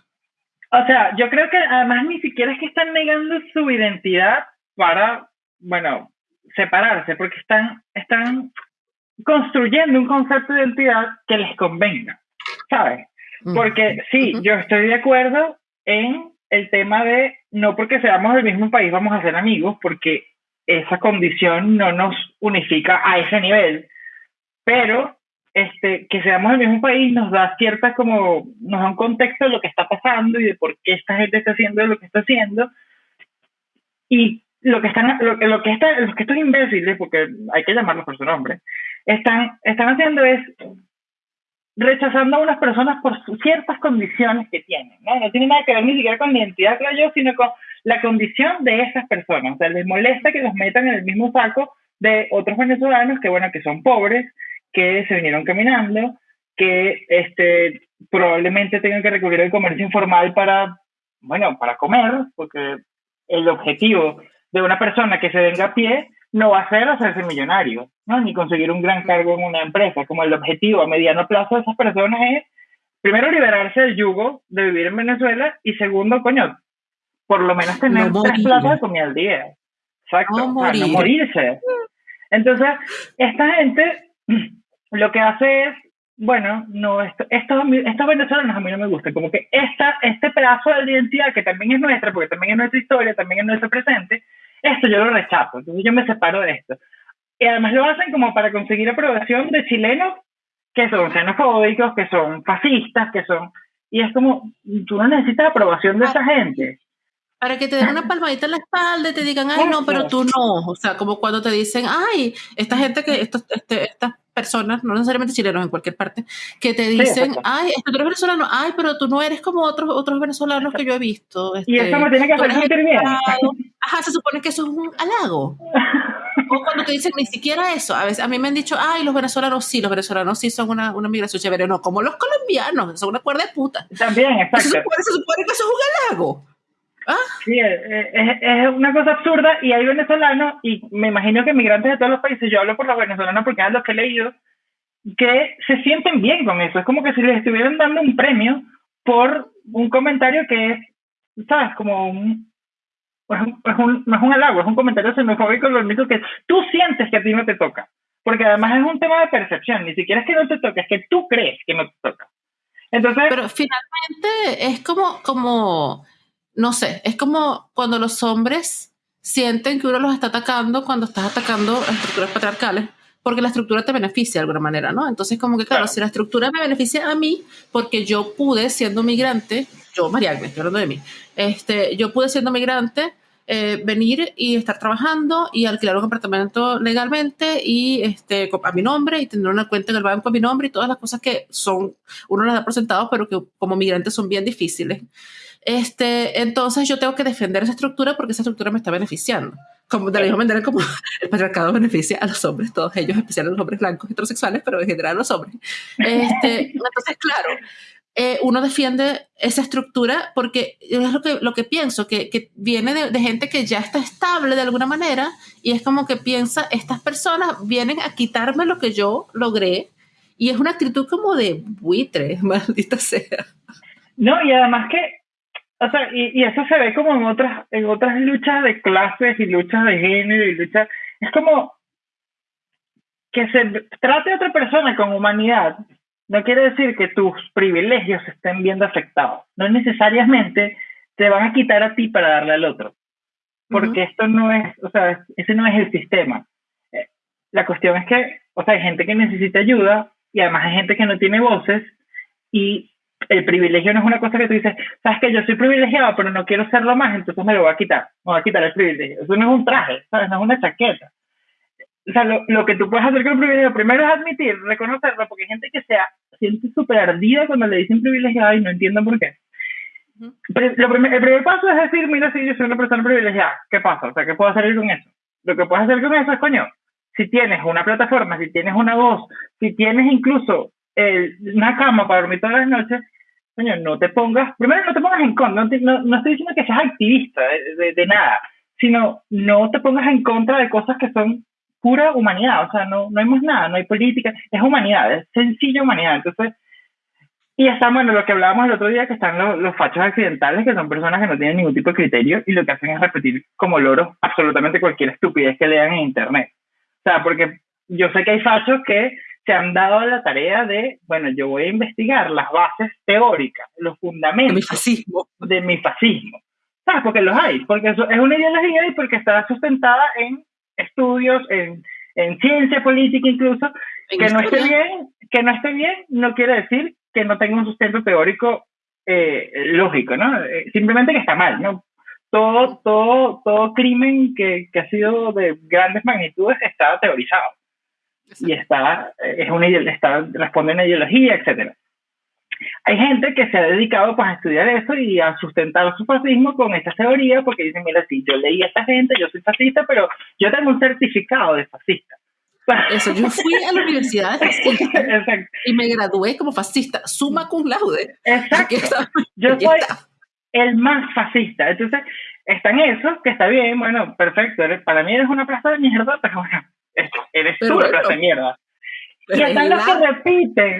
Speaker 2: O sea, yo creo que además ni siquiera es que están negando su identidad para, bueno, separarse, porque están, están construyendo un concepto de identidad que les convenga, ¿sabes? Porque sí, yo estoy de acuerdo en el tema de no porque seamos del mismo país vamos a ser amigos, porque esa condición no nos unifica a ese nivel, pero este, que seamos del mismo país nos da cierta como, nos da un contexto de lo que está pasando y de por qué esta gente está haciendo lo que está haciendo. Y lo que están, lo, lo que está, los que estos imbéciles, porque hay que llamarlos por su nombre, están, están haciendo es rechazando a unas personas por ciertas condiciones que tienen, ¿no? No tiene nada que ver ni siquiera con la identidad, creo sino con la condición de esas personas. O sea, les molesta que los metan en el mismo saco de otros venezolanos que, bueno, que son pobres, que se vinieron caminando, que este, probablemente tengan que recurrir al comercio informal para, bueno, para comer, porque el objetivo de una persona que se venga a pie no va a ser hacerse millonario, ¿no? ni conseguir un gran cargo en una empresa. Como el objetivo a mediano plazo de esas personas es, primero, liberarse del yugo de vivir en Venezuela y segundo, coño, por lo menos tener no tres platos de comida al día. Exacto, no, o sea, no morirse. Entonces, esta gente lo que hace es, bueno, no, esto, estos, estos venezolanos a mí no me gustan, como que esta, este pedazo de identidad que también es nuestra, porque también es nuestra historia, también es nuestro presente, esto yo lo rechazo, entonces yo me separo de esto. Y además lo hacen como para conseguir aprobación de chilenos que son xenofóbicos, que son fascistas, que son... Y es como, tú no necesitas aprobación de esa gente.
Speaker 1: Para que te den una palmadita en la espalda y te digan, ay, no, pero tú no. O sea, como cuando te dicen, ay, esta gente que, estos, este, estas personas, no necesariamente chilenos en cualquier parte, que te dicen, sí, ay, este, tú eres venezolano, ay, pero tú no eres como otros, otros venezolanos que yo he visto. Este,
Speaker 2: y eso me tiene que hacer sentir bien.
Speaker 1: Ajá, se supone que eso es un halago. o cuando te dicen ni siquiera eso, a veces a mí me han dicho, ay, los venezolanos sí, los venezolanos sí son una, una migración chévere, no, como los colombianos, son una cuerda de puta.
Speaker 2: También, exacto.
Speaker 1: Se supone, se supone que eso es un halago. ¿Ah?
Speaker 2: Sí, es, es, es, una cosa absurda y hay venezolanos, y me imagino que migrantes de todos los países, yo hablo por los venezolanos porque es los que he leído, que se sienten bien con eso. Es como que si les estuvieran dando un premio por un comentario que es, ¿sabes? Como un, es un, es un, no es un halago, es un comentario xenofóbico, lo único que tú sientes que a ti no te toca. Porque además es un tema de percepción, ni siquiera es que no te toca, es que tú crees que no te toca. Entonces,
Speaker 1: Pero finalmente es como, como, no sé, es como cuando los hombres sienten que uno los está atacando cuando estás atacando a estructuras patriarcales, porque la estructura te beneficia de alguna manera, ¿no? Entonces, como que, claro, si la estructura me beneficia a mí, porque yo pude, siendo migrante, yo, Mariagne, estoy hablando de mí, este, yo pude, siendo migrante, eh, venir y estar trabajando y alquilar un apartamento legalmente y este, a mi nombre y tener una cuenta en el banco a mi nombre y todas las cosas que son, uno las da por sentado, pero que como migrante son bien difíciles. Este, entonces yo tengo que defender esa estructura porque esa estructura me está beneficiando. Como, de la misma manera como el patriarcado beneficia a los hombres, todos ellos, especialmente los hombres blancos heterosexuales, pero en general a los hombres. Este, entonces, claro, eh, uno defiende esa estructura porque es lo que, lo que pienso, que, que viene de, de, gente que ya está estable de alguna manera y es como que piensa, estas personas vienen a quitarme lo que yo logré y es una actitud como de buitre, maldita sea.
Speaker 2: No, y además que, o sea, y, y eso se ve como en otras, en otras luchas de clases y luchas de género y luchas, es como que se trate a otra persona con humanidad no quiere decir que tus privilegios se estén viendo afectados. No necesariamente te van a quitar a ti para darle al otro. Porque esto no es, o sea, ese no es el sistema. Eh, la cuestión es que, o sea, hay gente que necesita ayuda y además hay gente que no tiene voces y el privilegio no es una cosa que tú dices, sabes que yo soy privilegiado, pero no quiero serlo más, entonces me lo voy a quitar, me voy a quitar el privilegio. Eso no es un traje, ¿sabes? no es una chaqueta. O sea, lo, lo que tú puedes hacer con el privilegio primero es admitir, reconocerlo, porque hay gente que sea siente súper ardida cuando le dicen privilegiada y no entienden por qué. Pero lo primer, el primer paso es decir, mira, si yo soy una persona privilegiada, ¿qué pasa? O sea, ¿qué puedo hacer con eso? Lo que puedes hacer con eso es, coño, si tienes una plataforma, si tienes una voz, si tienes incluso una cama para dormir todas las noches, coño, no te pongas, primero no te pongas en contra, no, no, estoy diciendo que seas activista de, de, nada, sino no te pongas en contra de cosas que son pura humanidad, o sea, no, no hay más nada, no hay política, es humanidad, es sencilla humanidad. Entonces, y está, bueno, lo que hablábamos el otro día, que están los, los fachos accidentales, que son personas que no tienen ningún tipo de criterio y lo que hacen es repetir como loros absolutamente cualquier estupidez que lean en Internet. O sea, porque yo sé que hay fachos que se han dado la tarea de, bueno, yo voy a investigar las bases teóricas, los fundamentos
Speaker 1: de mi fascismo.
Speaker 2: De mi fascismo. ¿Sabes? Porque los hay, porque eso es una ideología y porque está sustentada en estudios, en, en ciencia política incluso, que no esté bien, que no esté bien, no quiere decir que no tenga un sustento teórico eh, lógico, ¿no? Eh, simplemente que está mal, ¿no? Todo, todo, todo crimen que, que ha sido de grandes magnitudes está teorizado. Y está, es una, está, responde a una ideología, etcétera hay gente que se ha dedicado pues, a estudiar eso y a sustentar su fascismo con esta teoría porque dicen, mira, sí, yo leí a esta gente, yo soy fascista, pero yo tengo un certificado de fascista.
Speaker 1: Eso, yo fui a la universidad fascista y me gradué como fascista, suma cum laude.
Speaker 2: Exacto. yo soy el más fascista. Entonces, están esos, que está bien, bueno, perfecto, para mí eres una plaza de mierda, pero bueno, eres tú la plaza de mierda. Y están los que repiten.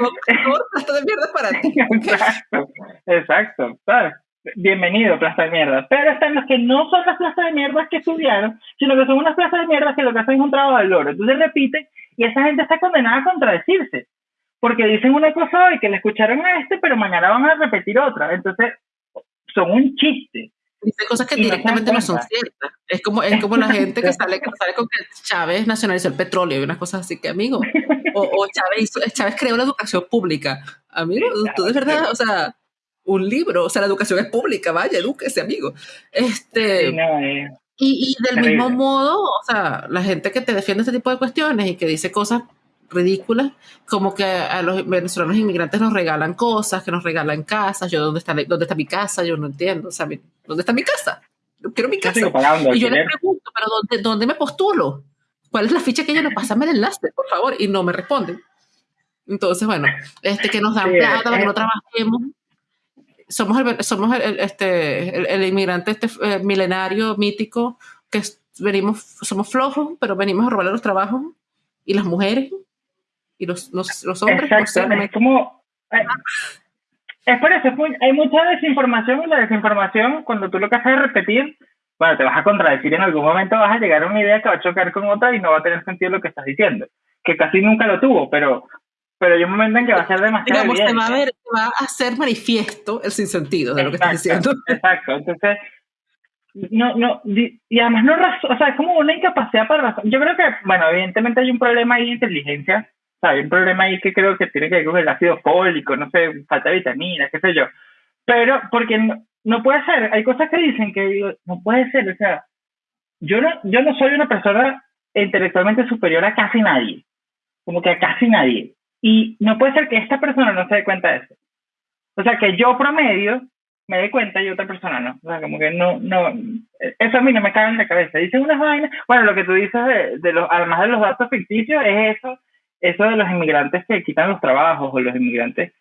Speaker 1: Plasta de mierda para ti.
Speaker 2: Exacto, exacto. ¿sabes? Bienvenido, plasta de mierda. Pero están los que no son las plazas de mierda que estudiaron, sino que son unas plazas de mierda que lo que hacen es un trabajo de loro. Entonces repiten y esa gente está condenada a contradecirse. Porque dicen una cosa hoy que le escucharon a este, pero mañana van a repetir otra. Entonces, son un chiste.
Speaker 1: Dice cosas que directamente no son ciertas. Es como, es como la gente que sale, que sale con que Chávez nacionalizó el petróleo y unas cosas así que, amigo. O, o Chávez, Chávez creó la educación pública. Amigo, tú de verdad, o sea, un libro, o sea, la educación es pública, vaya, edúquese, amigo. Este.
Speaker 2: Eh,
Speaker 1: y, y del mismo modo, o sea, la gente que te defiende este tipo de cuestiones y que dice cosas ridículas, como que a los venezolanos inmigrantes nos regalan cosas, que nos regalan casas, yo, ¿dónde está, dónde está mi casa? Yo no entiendo, o sea, ¿dónde está mi casa? Yo quiero mi casa. y yo le pregunto, ¿pero dónde, dónde me postulo? ¿Cuál es la ficha que ellos nos pasan el enlace, por favor? Y no me responden. Entonces, bueno, este, que nos dan plata para que no trabajemos. Somos el, somos el, este, el, inmigrante este, eh, milenario, mítico, que venimos, somos flojos, pero venimos a robarle los trabajos. Y las mujeres, y los, los, los hombres.
Speaker 2: Exacto, es como... Es por eso, hay mucha desinformación y la desinformación, cuando tú lo que haces es repetir, bueno, te vas a contradecir en algún momento, vas a llegar a una idea que va a chocar con otra y no va a tener sentido lo que estás diciendo, que casi nunca lo tuvo, pero, pero hay un momento en que va a ser demasiado
Speaker 1: Digamos, te va, a ver, va a hacer manifiesto el sinsentido de lo que estás diciendo.
Speaker 2: Exacto, entonces no, no, y además no o sea, es como una incapacidad para razón. Yo creo que, bueno, evidentemente hay un problema ahí de inteligencia, hay un problema ahí que creo que tiene que ver con el ácido fólico, no sé, falta de vitaminas, qué sé yo. Pero, porque no, no puede ser, hay cosas que dicen que digo, no puede ser, o sea, yo no, yo no soy una persona intelectualmente superior a casi nadie, como que a casi nadie. Y no puede ser que esta persona no se dé cuenta de eso. O sea, que yo promedio me dé cuenta y otra persona no. O sea, como que no, no, eso a mí no me cae en la cabeza. Dicen unas vainas, bueno, lo que tú dices de, de los, además de los datos ficticios, es eso, eso de los inmigrantes que quitan los trabajos o los inmigrantes.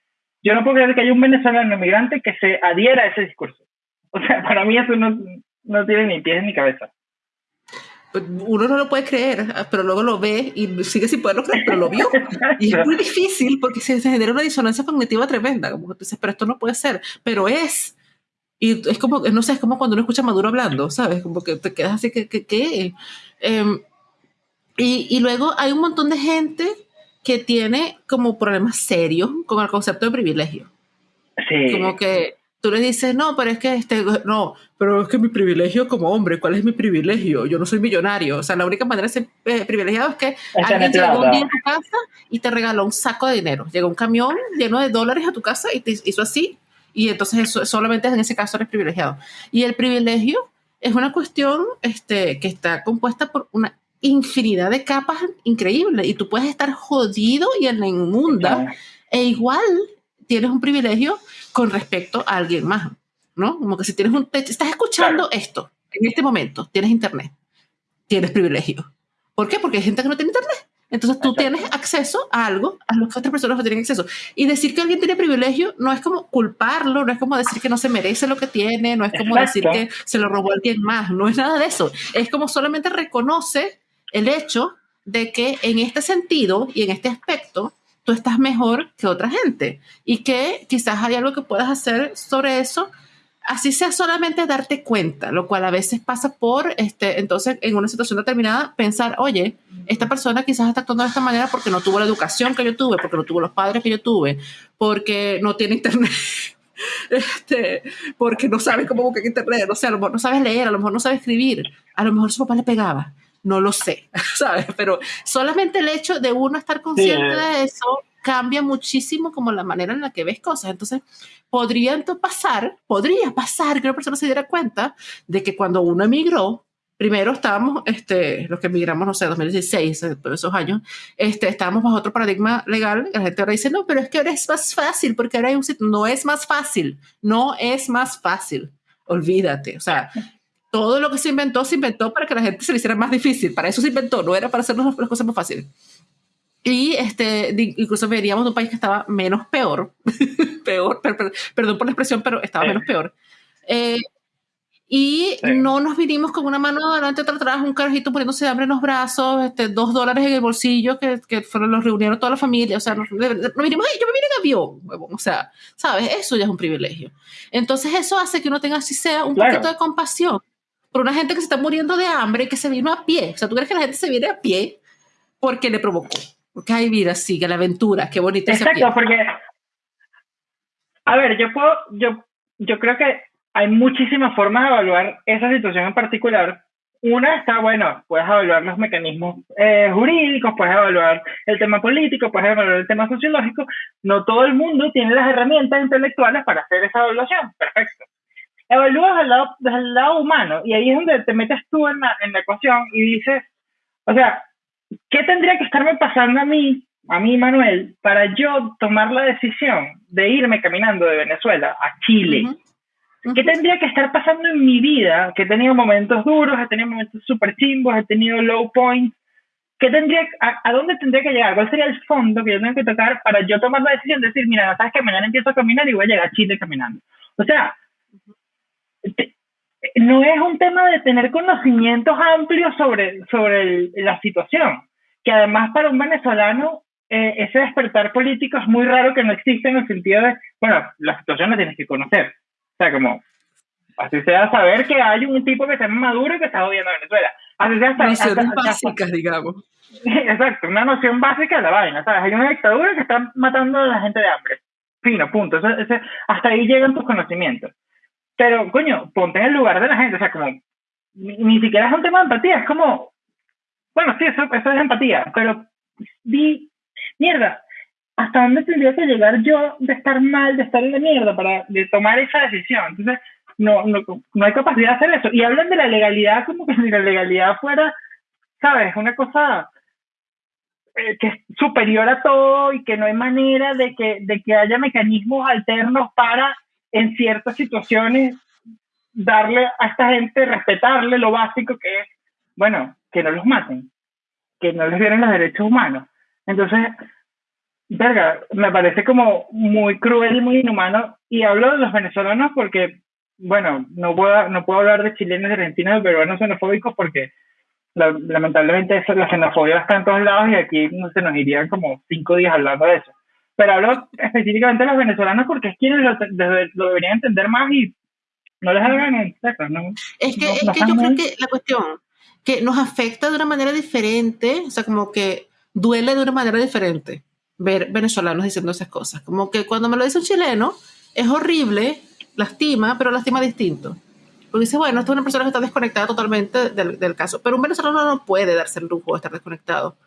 Speaker 2: Yo no puedo creer que haya un venezolano inmigrante que se adhiera a ese discurso. O sea, para mí eso no, no tiene ni pies ni cabeza.
Speaker 1: Pues, uno no lo puede creer, pero luego lo ve y sigue sin poderlo creer, pero lo vio. Y es muy difícil porque se, genera una disonancia cognitiva tremenda. Como que tú dices, pero esto no puede ser, pero es. Y es como, no sé, es como cuando uno escucha a Maduro hablando, ¿sabes? Como que te quedas así, que qué? Em, y, y luego hay un montón de gente que tiene como problemas serios con el concepto de privilegio. Sí. Como que tú le dices, no, pero es que este, no, pero es que mi privilegio como hombre, ¿cuál es mi privilegio? Yo no soy millonario. O sea, la única manera de ser eh, privilegiado es que alguien llegó un día a tu casa y te regaló un saco de dinero. Llegó un camión lleno de dólares a tu casa y te hizo así. Y entonces eso, solamente en ese caso eres privilegiado. Y el privilegio es una cuestión este, que está compuesta por una infinidad de capas increíbles. Y tú puedes estar jodido y en la inmunda e igual tienes un privilegio con respecto a alguien más, ¿no? Como que si tienes un estás escuchando esto en este momento, tienes internet, tienes privilegio. ¿Por qué? Porque hay gente que no tiene internet. Entonces tú tienes acceso a algo a lo que otras personas no tienen acceso. Y decir que alguien tiene privilegio no es como culparlo, no es como decir que no se merece lo que tiene, no es como decir que se lo robó alguien más, no es nada de eso. Es como solamente reconoce el hecho de que en este sentido y en este aspecto tú estás mejor que otra gente y que quizás hay algo que puedas hacer sobre eso, así sea solamente darte cuenta, lo cual a veces pasa por, este, entonces, en una situación determinada, pensar, oye, esta persona quizás está actuando de esta manera porque no tuvo la educación que yo tuve, porque no tuvo los padres que yo tuve, porque no tiene internet. Este, porque no sabe cómo buscar internet, no sé, a lo mejor no sabes leer, a lo mejor no sabe escribir, a lo mejor su papá le pegaba, no lo sé, ¿sabes? Pero solamente el hecho de uno estar consciente de eso cambia muchísimo como la manera en la que ves cosas. Entonces, podría pasar, podría pasar que una persona se diera cuenta de que cuando uno emigró, primero estábamos, este, los que emigramos, no sé, 2016, esos años, este, estábamos bajo otro paradigma legal. La gente ahora dice, no, pero es que ahora es más fácil, porque ahora hay un sitio. No es más fácil, no es más fácil. Olvídate. O sea, todo lo que se inventó, se inventó para que la gente se le hiciera más difícil. Para eso se inventó, no era para hacernos las cosas más fáciles. Y este, incluso veríamos de un país que estaba menos peor, peor, perdón por la expresión, pero estaba menos peor. Eh, y no nos vinimos con una mano adelante, otra atrás, un carajito poniéndose hambre en los brazos, este, dos dólares en el bolsillo, que, que fueron los reunieron toda la familia. O sea, nos, vinimos, yo me vine en avión. O sea, ¿sabes? Eso ya es un privilegio. Entonces, eso hace que uno tenga, así sea, un poquito de compasión por una gente que se está muriendo de hambre y que se vino a pie. O sea, ¿tú crees que la gente se viene a pie porque le provocó? Porque hay vida, sigue la aventura, qué bonita
Speaker 2: Exacto, porque, a ver, yo puedo, yo, yo creo que hay muchísimas formas de evaluar esa situación en particular. Una está, bueno, puedes evaluar los mecanismos eh, jurídicos, puedes evaluar el tema político, puedes evaluar el tema sociológico. No todo el mundo tiene las herramientas intelectuales para hacer esa evaluación. Perfecto evalúas desde el lado, desde el lado humano y ahí es donde te metes tú en la, en la ecuación y dices, o sea, ¿qué tendría que estarme pasando a mí, a mí Manuel, para yo tomar la decisión de irme caminando de Venezuela a Chile? ¿Qué tendría que estar pasando en mi vida? Que he tenido momentos duros, he tenido momentos súper chimbos, he tenido low points. ¿Qué tendría, a, dónde tendría que llegar? ¿Cuál sería el fondo que yo tengo que tocar para yo tomar la decisión de decir, mira, sabes que mañana empiezo a caminar y voy a llegar a Chile caminando? O sea, no es un tema de tener conocimientos amplios sobre, sobre la situación, que además para un venezolano eh, ese despertar político es muy raro que no exista en el sentido de, bueno, la situación la tienes que conocer. O sea, como, así sea saber que hay un tipo que se llama Maduro y que está odiando a Venezuela. Así sea
Speaker 1: Nociones básicas, digamos.
Speaker 2: Exacto, una noción básica de la vaina, ¿sabes? Hay una dictadura que está matando a la gente de hambre. Fino, punto. hasta ahí llegan tus conocimientos. Pero, coño, ponte en el lugar de la gente, o sea, como, ni, siquiera es un tema de empatía, es como, bueno, sí, eso, eso es empatía, pero di, mierda, ¿hasta dónde tendría que llegar yo de estar mal, de estar en la mierda para de tomar esa decisión? Entonces, no, no, no hay capacidad de hacer eso. Y hablan de la legalidad como que si la legalidad fuera, ¿sabes? Una cosa eh, que es superior a todo y que no hay manera de que, de que haya mecanismos alternos para, en ciertas situaciones, darle a esta gente, respetarle lo básico que es, bueno, que no los maten, que no les violen los derechos humanos. Entonces, verga, me parece como muy cruel y muy inhumano. Y hablo de los venezolanos porque bueno, no puedo, no puedo hablar de chilenos, argentinos, de peruanos xenofóbicos porque lamentablemente eso, la xenofobia está en todos lados y aquí no se nos irían como cinco días hablando de eso. Pero hablo específicamente de los venezolanos porque es quienes lo, deberían entender más y no les hagan
Speaker 1: ¿no? Es que, es que yo creo que la cuestión que nos afecta de una manera diferente, o sea, como que duele de una manera diferente ver venezolanos diciendo esas cosas. Como que cuando me lo dice un chileno, es horrible lastima, pero lastima distinto. Porque dice, bueno, esta es una persona que está desconectada totalmente del, del caso, pero un venezolano no puede darse el lujo de estar desconectado.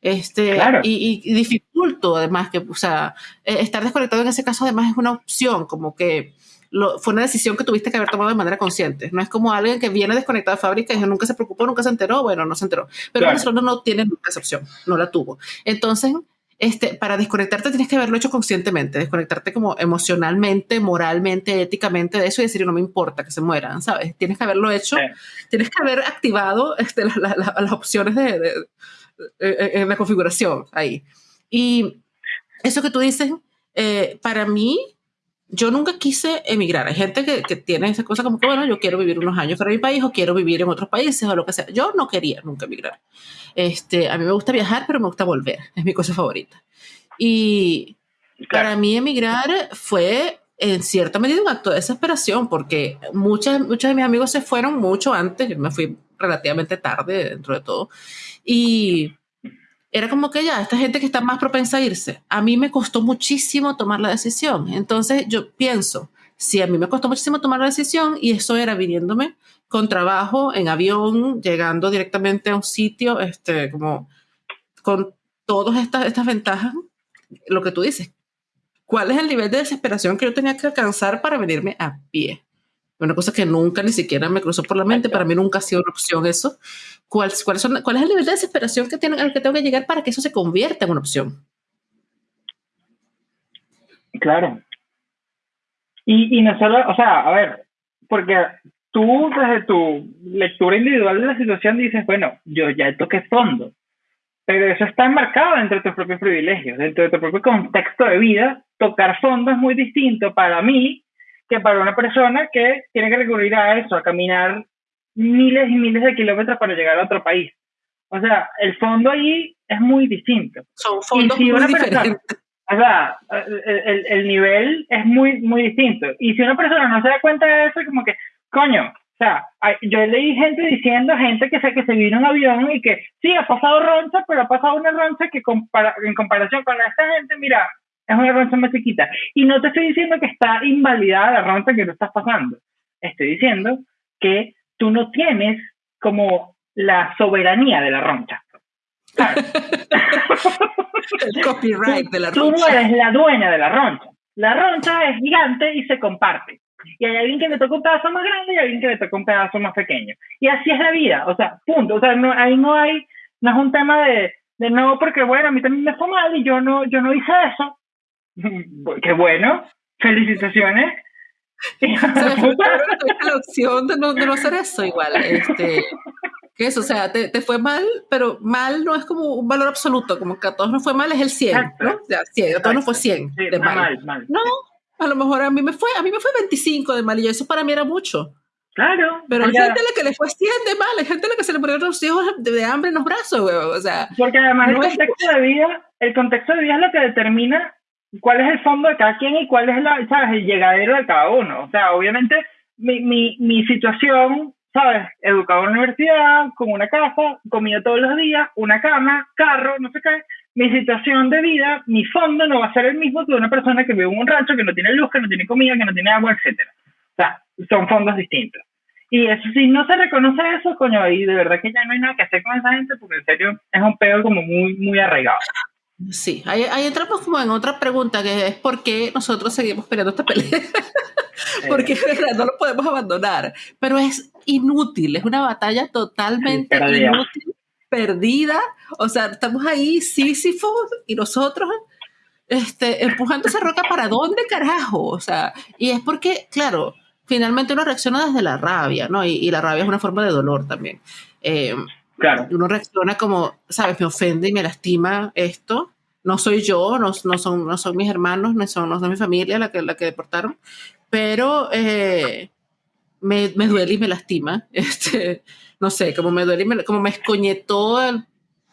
Speaker 1: Este, y, y, dificulto además que, o sea, eh, estar desconectado en ese caso además es una opción, como que lo, fue una decisión que tuviste que haber tomado de manera consciente. No es como alguien que viene desconectado de fábrica y nunca se preocupó, nunca se enteró, bueno, no se enteró. Pero un venezolano no tiene nunca esa opción, no la tuvo. Entonces, este, para desconectarte tienes que haberlo hecho conscientemente, desconectarte como emocionalmente, moralmente, éticamente de eso y decir, no me importa que se mueran, ¿sabes? Tienes que haberlo hecho, tienes que haber activado este, las opciones de, en la configuración ahí. Y eso que tú dices, eh, para mí, yo nunca quise emigrar. Hay gente que, que, tiene esa cosa como que, bueno, yo quiero vivir unos años fuera de mi país o quiero vivir en otros países o lo que sea. Yo no quería nunca emigrar. Este, a mí me gusta viajar, pero me gusta volver. Es mi cosa favorita. Y para mí emigrar fue en cierta medida un acto de desesperación porque muchas, muchos de mis amigos se fueron mucho antes. Yo me fui relativamente tarde dentro de todo. Y era como que ya, esta gente que está más propensa a irse, a mí me costó muchísimo tomar la decisión. Entonces yo pienso, si a mí me costó muchísimo tomar la decisión y eso era viniéndome con trabajo en avión, llegando directamente a un sitio, este, como con todas estas, estas ventajas, lo que tú dices, ¿cuál es el nivel de desesperación que yo tenía que alcanzar para venirme a pie? Una cosa que nunca ni siquiera me cruzó por la mente, para mí nunca ha sido una opción eso. ¿Cuál, cuál, son, cuál es el nivel de desesperación que tiene, al que tengo que llegar para que eso se convierta en una opción?
Speaker 2: Claro. Y, y no solo, o sea, a ver, porque tú desde tu lectura individual de la situación dices, bueno, yo ya toqué fondo, pero eso está enmarcado dentro de tus propios privilegios, dentro de tu propio contexto de vida. Tocar fondo es muy distinto para mí que para una persona que tiene que recurrir a eso, a caminar miles y miles de kilómetros para llegar a otro país. O sea, el fondo ahí es muy distinto.
Speaker 1: Son fondos muy diferentes.
Speaker 2: O sea, el, el, nivel es muy, muy distinto. Y si una persona no se da cuenta de eso, como que, coño, o sea, yo leí gente diciendo, gente que sé que se vino en un avión y que sí, ha pasado roncha, pero ha pasado una roncha que en comparación con esta gente, mira, es una roncha más chiquita. Y no te estoy diciendo que está invalidada la roncha que tú estás pasando. Estoy diciendo que tú no tienes como la soberanía de la roncha.
Speaker 1: El copyright de la roncha.
Speaker 2: Tú no eres la dueña de la roncha. La roncha es gigante y se comparte. Y hay alguien que le toca un pedazo más grande y hay alguien que le toca un pedazo más pequeño. Y así es la vida. O sea, punto. O sea, no, ahí no hay, no es un tema de, de no, porque bueno, a mí también me fue mal y yo no, yo no hice eso. Qué bueno. Felicitaciones.
Speaker 1: la opción de no, de no hacer eso igual. Este, que eso, o sea, te, te, fue mal, pero mal no es como un valor absoluto, como que a todos nos fue mal es el 100, ¿no? O sea, 100, a todos nos fue 100 de mal. No, a lo mejor a mí me fue, a mí me fue 25 de mal y eso para mí era mucho.
Speaker 2: Claro.
Speaker 1: Pero hay gente a la que le fue 100 de mal, hay gente a la que se le murieron los hijos de, hambre en los brazos, güey. O sea.
Speaker 2: Porque además el contexto de vida, el contexto de vida es lo que determina cuál es el fondo de cada quien y cuál es la, ¿sabes? el llegadero de cada uno. O sea, obviamente mi, mi, mi situación ¿sabes? Educado en la universidad, con una casa, comida todos los días, una cama, carro, no sé qué. Mi situación de vida, mi fondo no va a ser el mismo que una persona que vive en un rancho, que no tiene luz, que no tiene comida, que no tiene agua, etc. sea, son fondos distintos. Y eso, si no se reconoce eso, coño, y de verdad que ya no hay nada que hacer con esa gente, porque en serio es un pedo como muy, muy arraigado.
Speaker 1: Sí, ahí, entramos como en otra pregunta, que es por qué nosotros seguimos peleando esta pelea. Porque no lo podemos abandonar. Pero es inútil, es una batalla totalmente inútil, perdida. O sea, estamos ahí, Sísifo, y nosotros este, empujando esa roca para dónde carajo. O sea, y es porque, claro, finalmente uno reacciona desde la rabia, ¿no? Y, la rabia es una forma de dolor también. Eh, claro. Uno reacciona como, ¿sabes? Me ofende y me lastima esto. No soy yo, no, no, son, no son mis hermanos, no son, no son mi familia la que, la que deportaron, pero eh, me, me, duele y me lastima. Este, no sé, como me duele y me, como me escoñetó el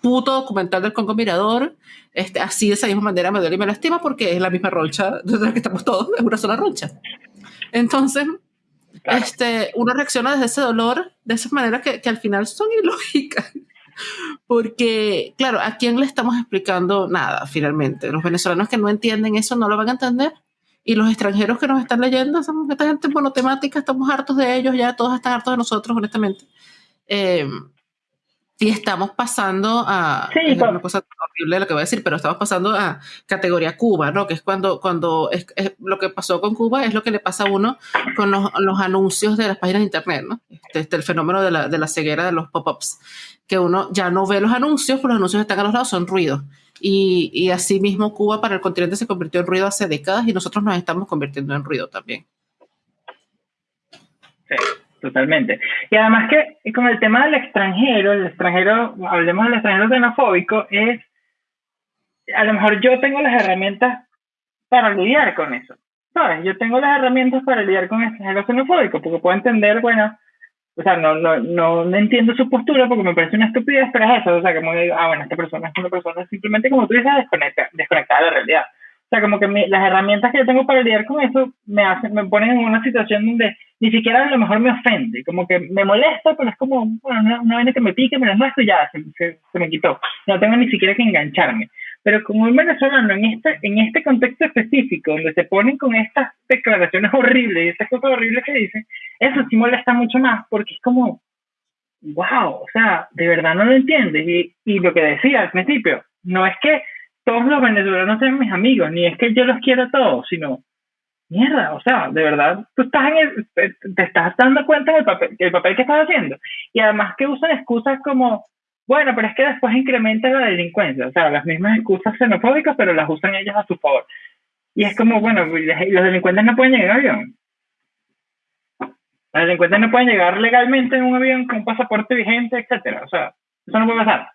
Speaker 1: puto documental del Congo Mirador, este, así de esa misma manera me duele y me lastima porque es la misma roncha de la que estamos todos, es una sola roncha. Entonces, este, uno reacciona desde ese dolor de esa manera que, que al final son ilógicas. Porque, claro, ¿a quién le estamos explicando nada finalmente? Los venezolanos que no entienden eso no lo van a entender. Y los extranjeros que nos están leyendo, esta gente monotemática, estamos hartos de ellos, ya todos están hartos de nosotros, honestamente. Eh, y estamos pasando a sí, es una cosa horrible lo que voy a decir, pero estamos pasando a categoría Cuba, ¿no? Que es cuando, cuando es, lo que pasó con Cuba es lo que le pasa a uno con los, los anuncios de las páginas de internet, ¿no? Este, este el fenómeno de la, de la ceguera de los pop-ups, que uno ya no ve los anuncios, pero los anuncios están a los lados, son ruidos. Y, y así mismo Cuba para el continente se convirtió en ruido hace décadas y nosotros nos estamos convirtiendo en ruido también.
Speaker 2: Sí totalmente. Y además que con el tema del extranjero, el extranjero, hablemos del extranjero xenofóbico, es, a lo mejor yo tengo las herramientas para lidiar con eso. ¿Sabes? Yo tengo las herramientas para lidiar con el extranjero xenofóbico, porque puedo entender, bueno, o sea, no, no, no, entiendo su postura porque me parece una estupidez, pero es eso, o sea, como digo, ah, bueno, esta persona es una persona simplemente, como tú dices, desconecta, desconectada de la realidad. Sea, como que las herramientas que yo tengo para lidiar con eso me hacen, me ponen en una situación donde ni siquiera a lo mejor me ofende, como que me molesta, pero es como, bueno, una, una que me pique, me lo y ya, se, se, me quitó. No tengo ni siquiera que engancharme. Pero como un venezolano en este, en este contexto específico, donde se ponen con estas declaraciones horribles y estas cosas horribles que dicen, eso sí molesta mucho más, porque es como, wow, o sea, de verdad no lo entiendes. Y, y lo que decía al principio, no es que todos los venezolanos sean mis amigos, ni es que yo los quiera a todos, sino, mierda, o sea, de verdad, tú estás en el, te estás dando cuenta del papel, el papel que estás haciendo. Y además que usan excusas como, bueno, pero es que después incrementa la delincuencia, o sea, las mismas excusas xenofóbicas, pero las usan ellos a su favor. Y es como, bueno, los delincuentes no pueden llegar en avión. Los delincuentes no pueden llegar legalmente en un avión con un pasaporte vigente, etcétera. O sea, eso no puede pasar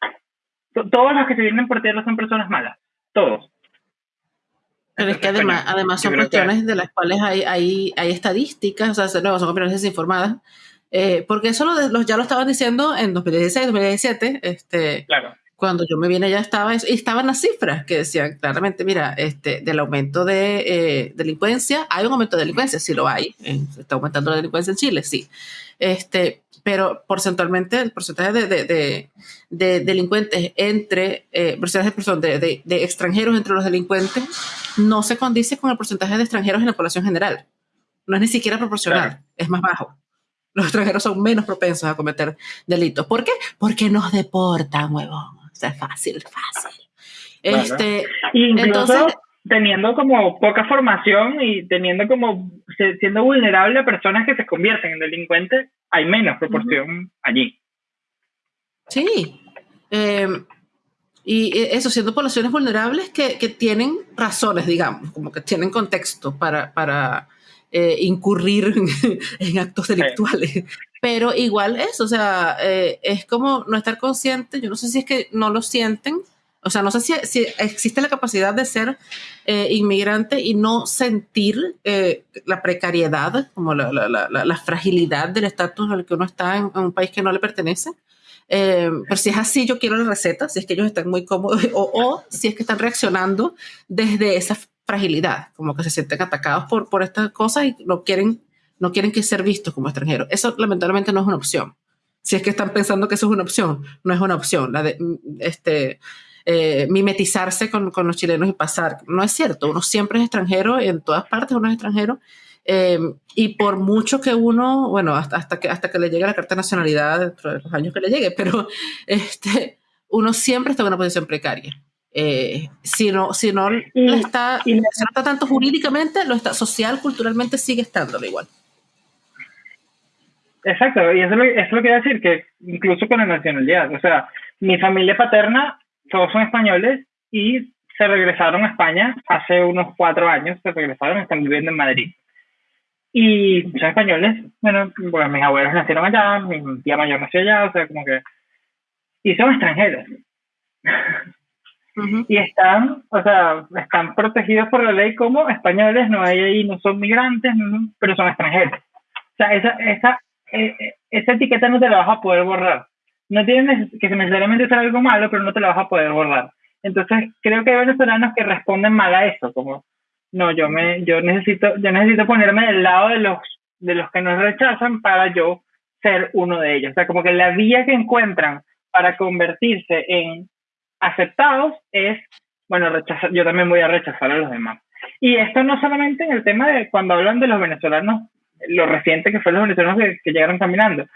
Speaker 2: todos los que se vienen por tierra son personas malas, todos.
Speaker 1: Pero es que además, además son cuestiones de las cuales hay, hay, hay estadísticas, o sea, son opiniones desinformadas, eh, porque eso lo, ya lo estaban diciendo en 2016, 2017, este, claro. Cuando yo me vine ya estaba, y estaban las cifras que decían claramente, mira, este, del aumento de eh, delincuencia, hay un aumento de delincuencia, sí lo hay, eh, está aumentando la delincuencia en Chile, sí, este, pero porcentualmente el porcentaje de, delincuentes entre, eh, de, de, extranjeros entre los delincuentes no se condice con el porcentaje de extranjeros en la población general. No es ni siquiera proporcional, es más bajo. Los extranjeros son menos propensos a cometer delitos. ¿Por qué? Porque nos deportan, huevón. O sea, fácil, fácil. Este,
Speaker 2: entonces, teniendo como poca formación y teniendo como siendo vulnerable a personas que se convierten en delincuentes, hay menos proporción allí.
Speaker 1: Sí. Em, y eso, siendo poblaciones vulnerables que, que, tienen razones, digamos, como que tienen contexto para, para eh, incurrir en, actos delictuales. Pero igual es, o sea, eh, es como no estar consciente, yo no sé si es que no lo sienten, o sea, no sé si, existe la capacidad de ser eh, inmigrante y no sentir eh, la precariedad, como la, fragilidad del estatus al que uno está en, un país que no le pertenece. Eh, pero si es así, yo quiero la receta, si es que ellos están muy cómodos, o, si es que están reaccionando desde esa fragilidad, como que se sienten atacados por, por estas cosas y no quieren, no quieren que ser vistos como extranjeros. Eso lamentablemente no es una opción. Si es que están pensando que eso es una opción, no es una opción. La de, mm, este, eh, mimetizarse con, con, los chilenos y pasar. No es cierto, uno siempre es extranjero, en todas partes uno es extranjero, Em, y por mucho que uno, bueno, hasta, hasta, que, hasta que le llegue la carta de nacionalidad, dentro de los años que le llegue, pero este, uno siempre está en una posición precaria. Eh, si no, si no está, y, está tanto jurídicamente, lo está social, culturalmente sigue estando igual.
Speaker 2: Exacto, y eso, es lo que quiero decir, que incluso con la nacionalidad, o sea, mi familia paterna, todos son españoles y se regresaron a España hace unos cuatro años, se regresaron, están viviendo en Madrid. Y son españoles, bueno, pues mis abuelos nacieron allá, mi tía mayor nació allá, o sea, como que... Y son extranjeros. Y están, o sea, están protegidos por la ley como españoles, no hay ahí, no son migrantes, pero son extranjeros. O sea, esa, esa, e, e, esa etiqueta no te la vas a poder borrar. No tiene que necesariamente ser algo malo, pero no te la vas a poder borrar. Entonces, creo que hay venezolanos que responden mal a eso, como, no, yo me, yo necesito, yo necesito ponerme del lado de los, de los que nos rechazan para yo ser uno de ellos. O sea, como que la vía que encuentran para convertirse en aceptados es, bueno, rechazar, yo también voy a rechazar a los demás. Y esto no solamente en el tema de cuando hablan de los venezolanos, lo reciente que fue los venezolanos que, llegaron caminando.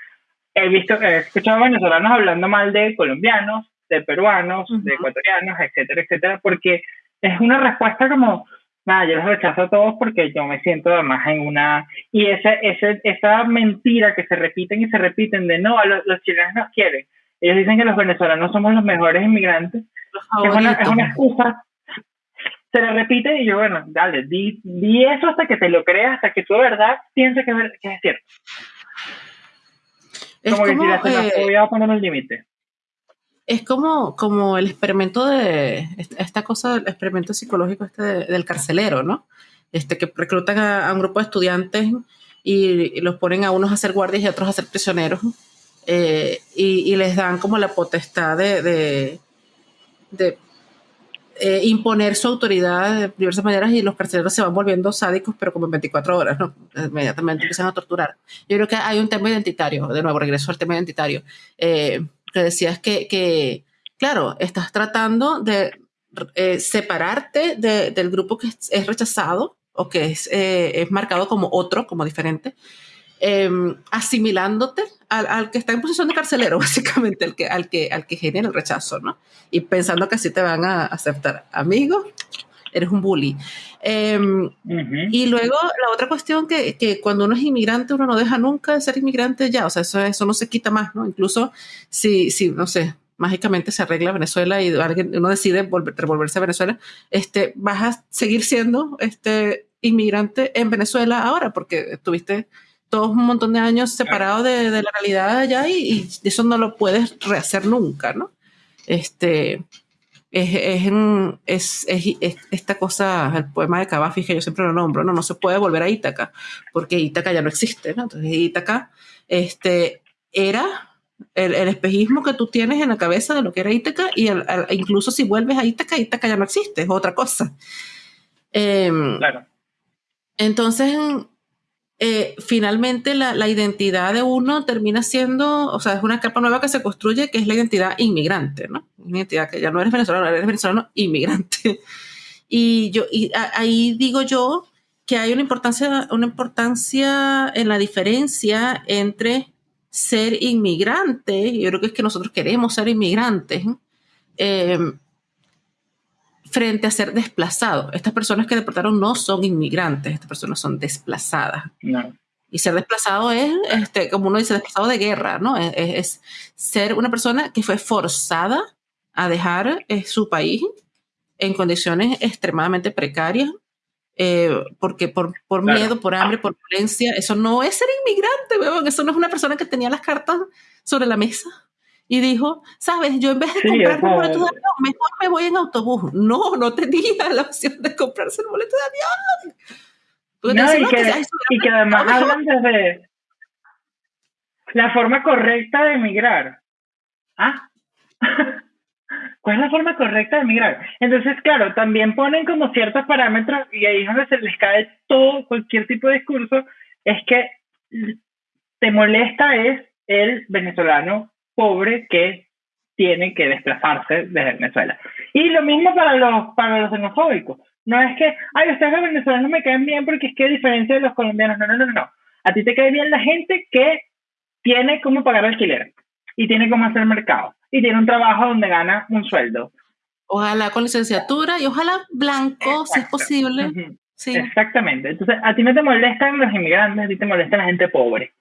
Speaker 2: He visto, he escuchado venezolanos hablando mal de colombianos, de peruanos, de ecuatorianos, etcétera, etcétera, porque es una respuesta como, nada, yo los rechazo a todos porque yo me siento además en una... Y ese, ese, esa mentira que se repiten y se repiten de no, a los, los chilenos nos quieren, ellos dicen que los venezolanos somos los mejores inmigrantes. es, una, es una excusa. Se le repite y yo, bueno, dale, di, di, eso hasta que te lo creas, hasta que tú de verdad pienses que, es cierto. Es como, que si voy a poner el límite.
Speaker 1: Es como, como el experimento de, esta cosa, el experimento psicológico este del carcelero, ¿no? Este, que reclutan a, un grupo de estudiantes y, y, los ponen a unos a ser guardias y a otros a ser prisioneros eh, y, les dan como la potestad de, de, eh, imponer su autoridad de diversas maneras y los carceleros se van volviendo sádicos, pero como en 24 horas, ¿no? Inmediatamente empiezan a torturar. Yo creo que hay un tema identitario, de nuevo, regreso al tema identitario, eh, que decías que, que, claro, estás tratando de separarte del grupo que es, rechazado o que es, es marcado como otro, como diferente, Em, asimilándote al, que está en posición de carcelero, básicamente, al que, al, que, al que genera el rechazo, ¿no? Y pensando que así te van a aceptar. Amigo, eres un bully. Em, y luego la otra cuestión que, que, cuando uno es inmigrante, uno no deja nunca de ser inmigrante ya, o sea, eso, eso no se quita más, ¿no? Incluso si, si no sé, mágicamente se arregla Venezuela y alguien, uno decide volver, revolverse a Venezuela, este, vas a seguir siendo este, inmigrante en Venezuela ahora, porque tuviste todos un montón de años separados de, de la realidad allá y, eso no lo puedes rehacer nunca, ¿no? Este, es, es, es, esta cosa, el poema de Cavafi, que yo siempre lo nombro, ¿no? No se puede volver a Ítaca, porque Ítaca ya no existe, ¿no? Entonces Ítaca este, era el, el, espejismo que tú tienes en la cabeza de lo que era Ítaca y incluso si vuelves a Ítaca, Ítaca ya no existe, es otra cosa. Em, claro. Entonces, eh, finalmente la, identidad de uno termina siendo, o sea, es una capa nueva que se construye, que es la identidad inmigrante, ¿no? Una identidad que ya no eres venezolano, eres venezolano inmigrante. Y yo, y ahí digo yo que hay una importancia, una importancia en la diferencia entre ser inmigrante, yo creo que es que nosotros queremos ser inmigrantes, eh, frente a ser desplazado. Estas personas que deportaron no son inmigrantes, estas personas son desplazadas. Y ser desplazado es, este, como uno dice, desplazado de guerra, ¿no? Es, ser una persona que fue forzada a dejar eh, su país en condiciones extremadamente precarias, eh, porque por, por miedo, por hambre, por violencia, eso no es ser inmigrante, eso no es una persona que tenía las cartas sobre la mesa y dijo, sabes, yo en vez de comprarme un boleto de avión, mejor me voy en autobús. No, no tenía la opción de comprarse el boleto de
Speaker 2: avión. No, y, que, y que además hablan desde la forma correcta de emigrar. Ah, ¿cuál es la forma correcta de emigrar? Entonces, claro, también ponen como ciertos parámetros y ahí es donde se les cae todo, cualquier tipo de discurso, es que te molesta es el venezolano pobre que tiene que desplazarse desde Venezuela. Y lo mismo para los, para los xenofóbicos. No es que, ay, ustedes los venezolanos me caen bien porque es que a diferencia de los colombianos, no, no, no, no. A ti te cae bien la gente que tiene cómo pagar alquiler y tiene cómo hacer mercado y tiene un trabajo donde gana un sueldo.
Speaker 1: Ojalá con licenciatura y ojalá blanco, si es posible. sí.
Speaker 2: Exactamente. Entonces, a ti no te molestan los inmigrantes, a ti te molesta la gente pobre.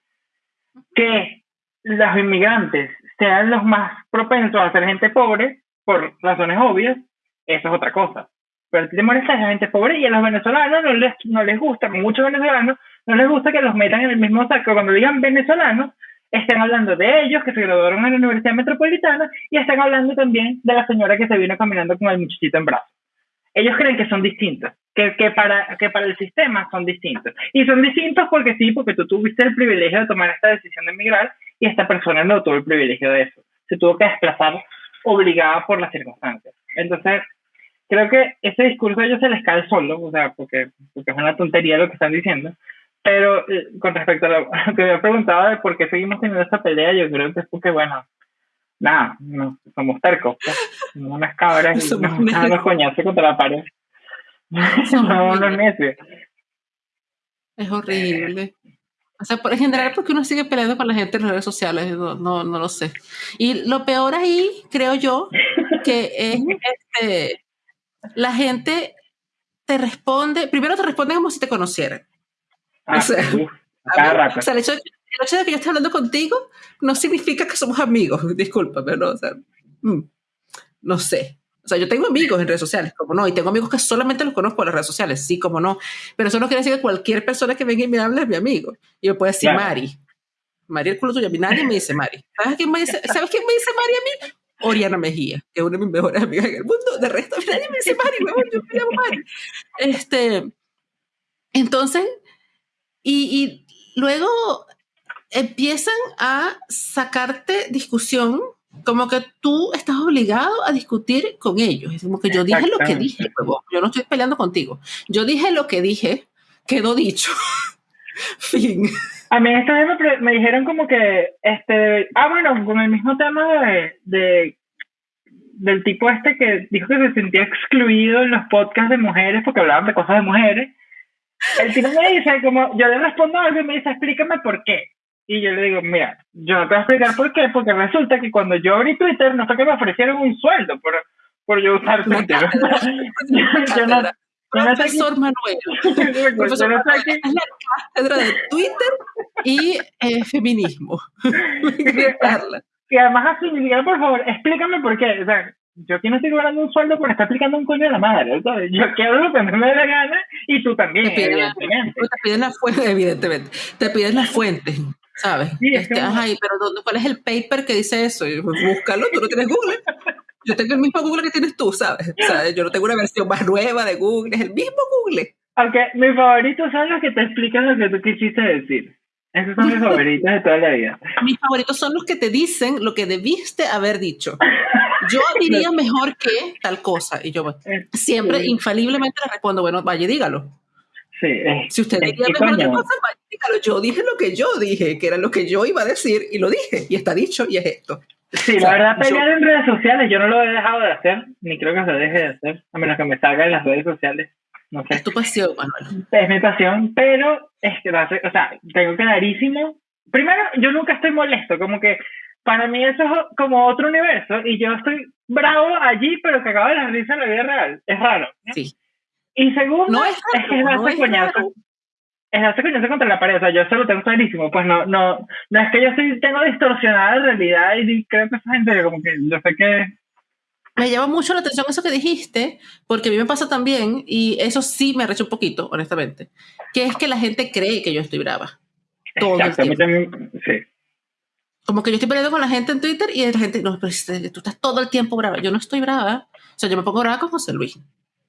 Speaker 2: Que los inmigrantes sean los más propensos a ser gente pobre, por razones obvias, eso es otra cosa. Pero a ti te molesta la gente pobre y a los venezolanos no les, no les gusta, a muchos venezolanos no les gusta que los metan en el mismo saco. Cuando digan venezolanos, están hablando de ellos que se graduaron en la Universidad Metropolitana y están hablando también de la señora que se vino caminando con el muchachito en brazos. Ellos creen que son distintos, que, que, para, que para el sistema son distintos. Y son distintos porque sí, porque tú tuviste el privilegio de tomar esta decisión de emigrar y esta persona no tuvo el privilegio de eso. Se tuvo que desplazar obligada por las circunstancias. Entonces, creo que ese discurso a ellos se les cae solo, o sea, porque, porque es una tontería lo que están diciendo, pero eh, con respecto a lo, que me preguntado de por qué seguimos teniendo esta pelea, yo creo que es porque, bueno, nada, no, somos tercos, pues, unas cabras y nos, nos coñazos contra la pared. Somos unos necios.
Speaker 1: Es horrible. O sea, por en general, porque uno sigue peleando con la gente en las redes sociales, no, no, no lo sé. Y lo peor ahí, creo yo, que es este, la gente te responde, primero te responde como si te conocieran.
Speaker 2: Ah, o sea,
Speaker 1: el, hecho, de que yo esté hablando contigo no significa que somos amigos, discúlpame, ¿no? O sea, mm, no sé. O sea, yo tengo amigos en redes sociales, como no, y tengo amigos que solamente los conozco en las redes sociales, sí, como no. Pero eso no quiere decir que cualquier persona que venga y me hable es mi amigo. Y yo puedo decir Mari. Mari el culo tuyo, a mí nadie me dice Mari. ¿Sabes quién me dice, ¿sabes quién me dice Mari a mí? Oriana Mejía, que es una de mis mejores amigas en el mundo. De resto, nadie me dice Mari, yo me llamo Mari. Este, entonces, y, luego empiezan a sacarte discusión como que tú estás obligado a discutir con ellos. Es como que yo dije lo que dije, yo no estoy peleando contigo. Yo dije lo que dije, quedó dicho. fin.
Speaker 2: A mí esta vez me, me, dijeron como que, este, ah, bueno, con el mismo tema de, de, del tipo este que dijo que se sentía excluido en los podcasts de mujeres porque hablaban de cosas de mujeres. El tipo me dice, como, yo le respondo algo y me dice, explícame por qué. Y yo le digo, mira, yo no te voy a explicar por qué, porque resulta que cuando yo abrí Twitter, no fue que me ofrecieron un sueldo por, por yo usar Twitter.
Speaker 1: yo no, Profesor Manuel. Profesor Manuel es la cátedra de Twitter y eh, feminismo.
Speaker 2: y además así, por favor, explícame por qué. O sea, yo aquí no estoy cobrando un sueldo por estar aplicando un coño de la madre, ¿sabes? Yo quiero lo que me dé la gana y tú también, te piden evidentemente.
Speaker 1: La, te piden la fuente, evidentemente. Te piden la fuente, ¿sabes? Sí, este, ajá, pero ¿cuál es el paper que dice eso? Pues, búscalo, tú no tienes Google. Yo tengo el mismo Google que tienes tú, ¿sabes? ¿sabes? Yo no tengo una versión más nueva de Google, es el mismo Google.
Speaker 2: Aunque mis favoritos son los que te explican lo que tú quisiste decir. Esos son mis favoritos de toda la vida.
Speaker 1: Mis favoritos son los que te dicen lo que debiste haber dicho. Yo diría mejor que tal cosa. Y yo siempre, infaliblemente, le respondo, bueno, vaya, dígalo.
Speaker 2: Sí,
Speaker 1: si usted mejor otra cosa, vaya, dígalo. Yo dije lo que yo dije, que era lo que yo iba a decir, y lo dije, y está dicho, y es esto.
Speaker 2: Sí, la verdad, pelear en redes sociales yo no lo he dejado de hacer, ni creo que se deje de hacer, a menos que me salga en las redes sociales. No sé.
Speaker 1: Es tu pasión, Manuel.
Speaker 2: Es mi pasión, pero es que, o sea, tengo clarísimo. Primero, yo nunca estoy molesto, como que para mí eso es como otro universo y yo estoy bravo allí, pero que acaba de la risa en la vida real. Es raro. Sí. Y segundo, es, que es darse coñazo. Es darse coñazo contra la pared. O sea, yo eso lo tengo clarísimo. Pues no, no, no es que yo estoy, tengo distorsionada la realidad y creo que esa gente como que yo sé que
Speaker 1: me llama mucho la atención eso que dijiste, porque a mí me pasa también, y eso sí me arrecha un poquito, honestamente, que es que la gente cree que yo estoy brava. Todo el tiempo. Sí. Como que yo estoy peleando con la gente en Twitter y la gente, no, pero tú estás todo el tiempo brava. Yo no estoy brava. O sea, yo me pongo brava con José Luis.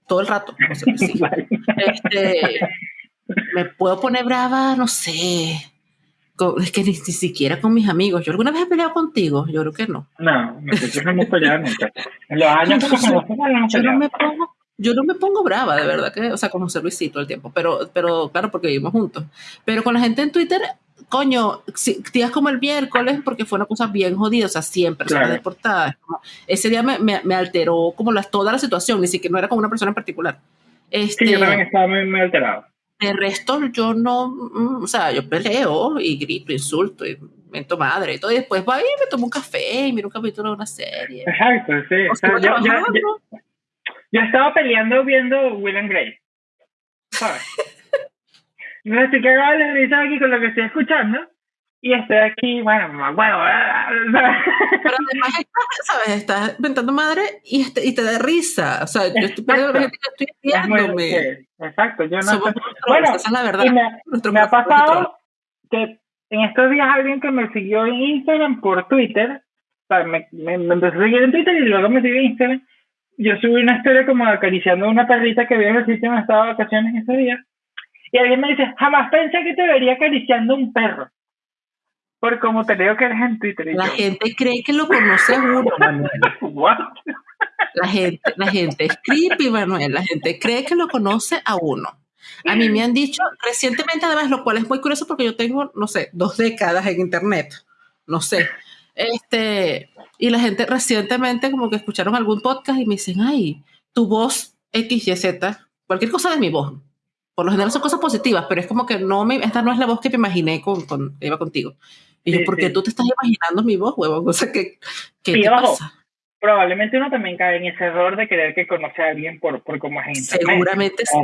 Speaker 1: Todo el rato. José Luis, sí. este, me puedo poner brava, no sé, es que ni, siquiera con mis amigos. ¿Yo alguna vez he peleado contigo? Yo creo que no.
Speaker 2: No, nosotros no hemos peleado nunca. En los años
Speaker 1: yo, no me pongo, yo no me pongo brava, de verdad, que, o sea, con José Luis todo el tiempo, pero, pero claro, porque vivimos juntos. Pero con la gente en Twitter, coño, días como el miércoles, porque fue una cosa bien jodida, o sea, 100 personas deportadas. ese día me, me, me, alteró como las, toda la situación, ni siquiera no era con una persona en particular.
Speaker 2: Este, sí, yo también estaba muy, muy alterado.
Speaker 1: El resto yo no, mm, o sea, yo peleo y grito, insulto y mento madre y todo, y después va y me tomo un café y miro un capítulo de una serie.
Speaker 2: Exacto, sí. O sea, yo, yo, yo, estaba peleando viendo Will and Grace. ¿Sabes? me estoy cagado de risa aquí con lo que estoy escuchando. Y estoy aquí, bueno, bueno,
Speaker 1: pero además estás, ¿sabes? Estás inventando madre y, este, y te da risa, o sea, yo estoy perdiendo la gente que estoy
Speaker 2: viéndome. Exacto, yo no bueno, esa es la verdad. me, me ha pasado que en estos días alguien que me siguió en Instagram por Twitter, o sea, me, me, empezó a seguir en Twitter y luego me siguió en Instagram, yo subí una historia como acariciando a una perrita que vi en el sitio donde estaba de vacaciones ese día, y alguien me dice, jamás pensé que te vería acariciando un perro. Por como te digo que eres en Twitter.
Speaker 1: la gente cree que lo conoce a uno, Manuel. La gente, la gente es creepy, Manuel. La gente cree que lo conoce a uno. A mí me han dicho recientemente, además, lo cual es muy curioso porque yo tengo, no sé, dos décadas en Internet. No sé. Este, y la gente recientemente como que escucharon algún podcast y me dicen, ay, tu voz X, Y, Z, cualquier cosa de mi voz. Por lo general son cosas positivas, pero es como que no me, esta no es la voz que me imaginé con, con iba contigo. Y yo, ¿por qué tú te estás imaginando mi voz, huevón? O sea, ¿qué, qué te pasa?
Speaker 2: Probablemente uno también cae en ese error de creer que conoce a alguien por, por cómo es.
Speaker 1: Seguramente sí.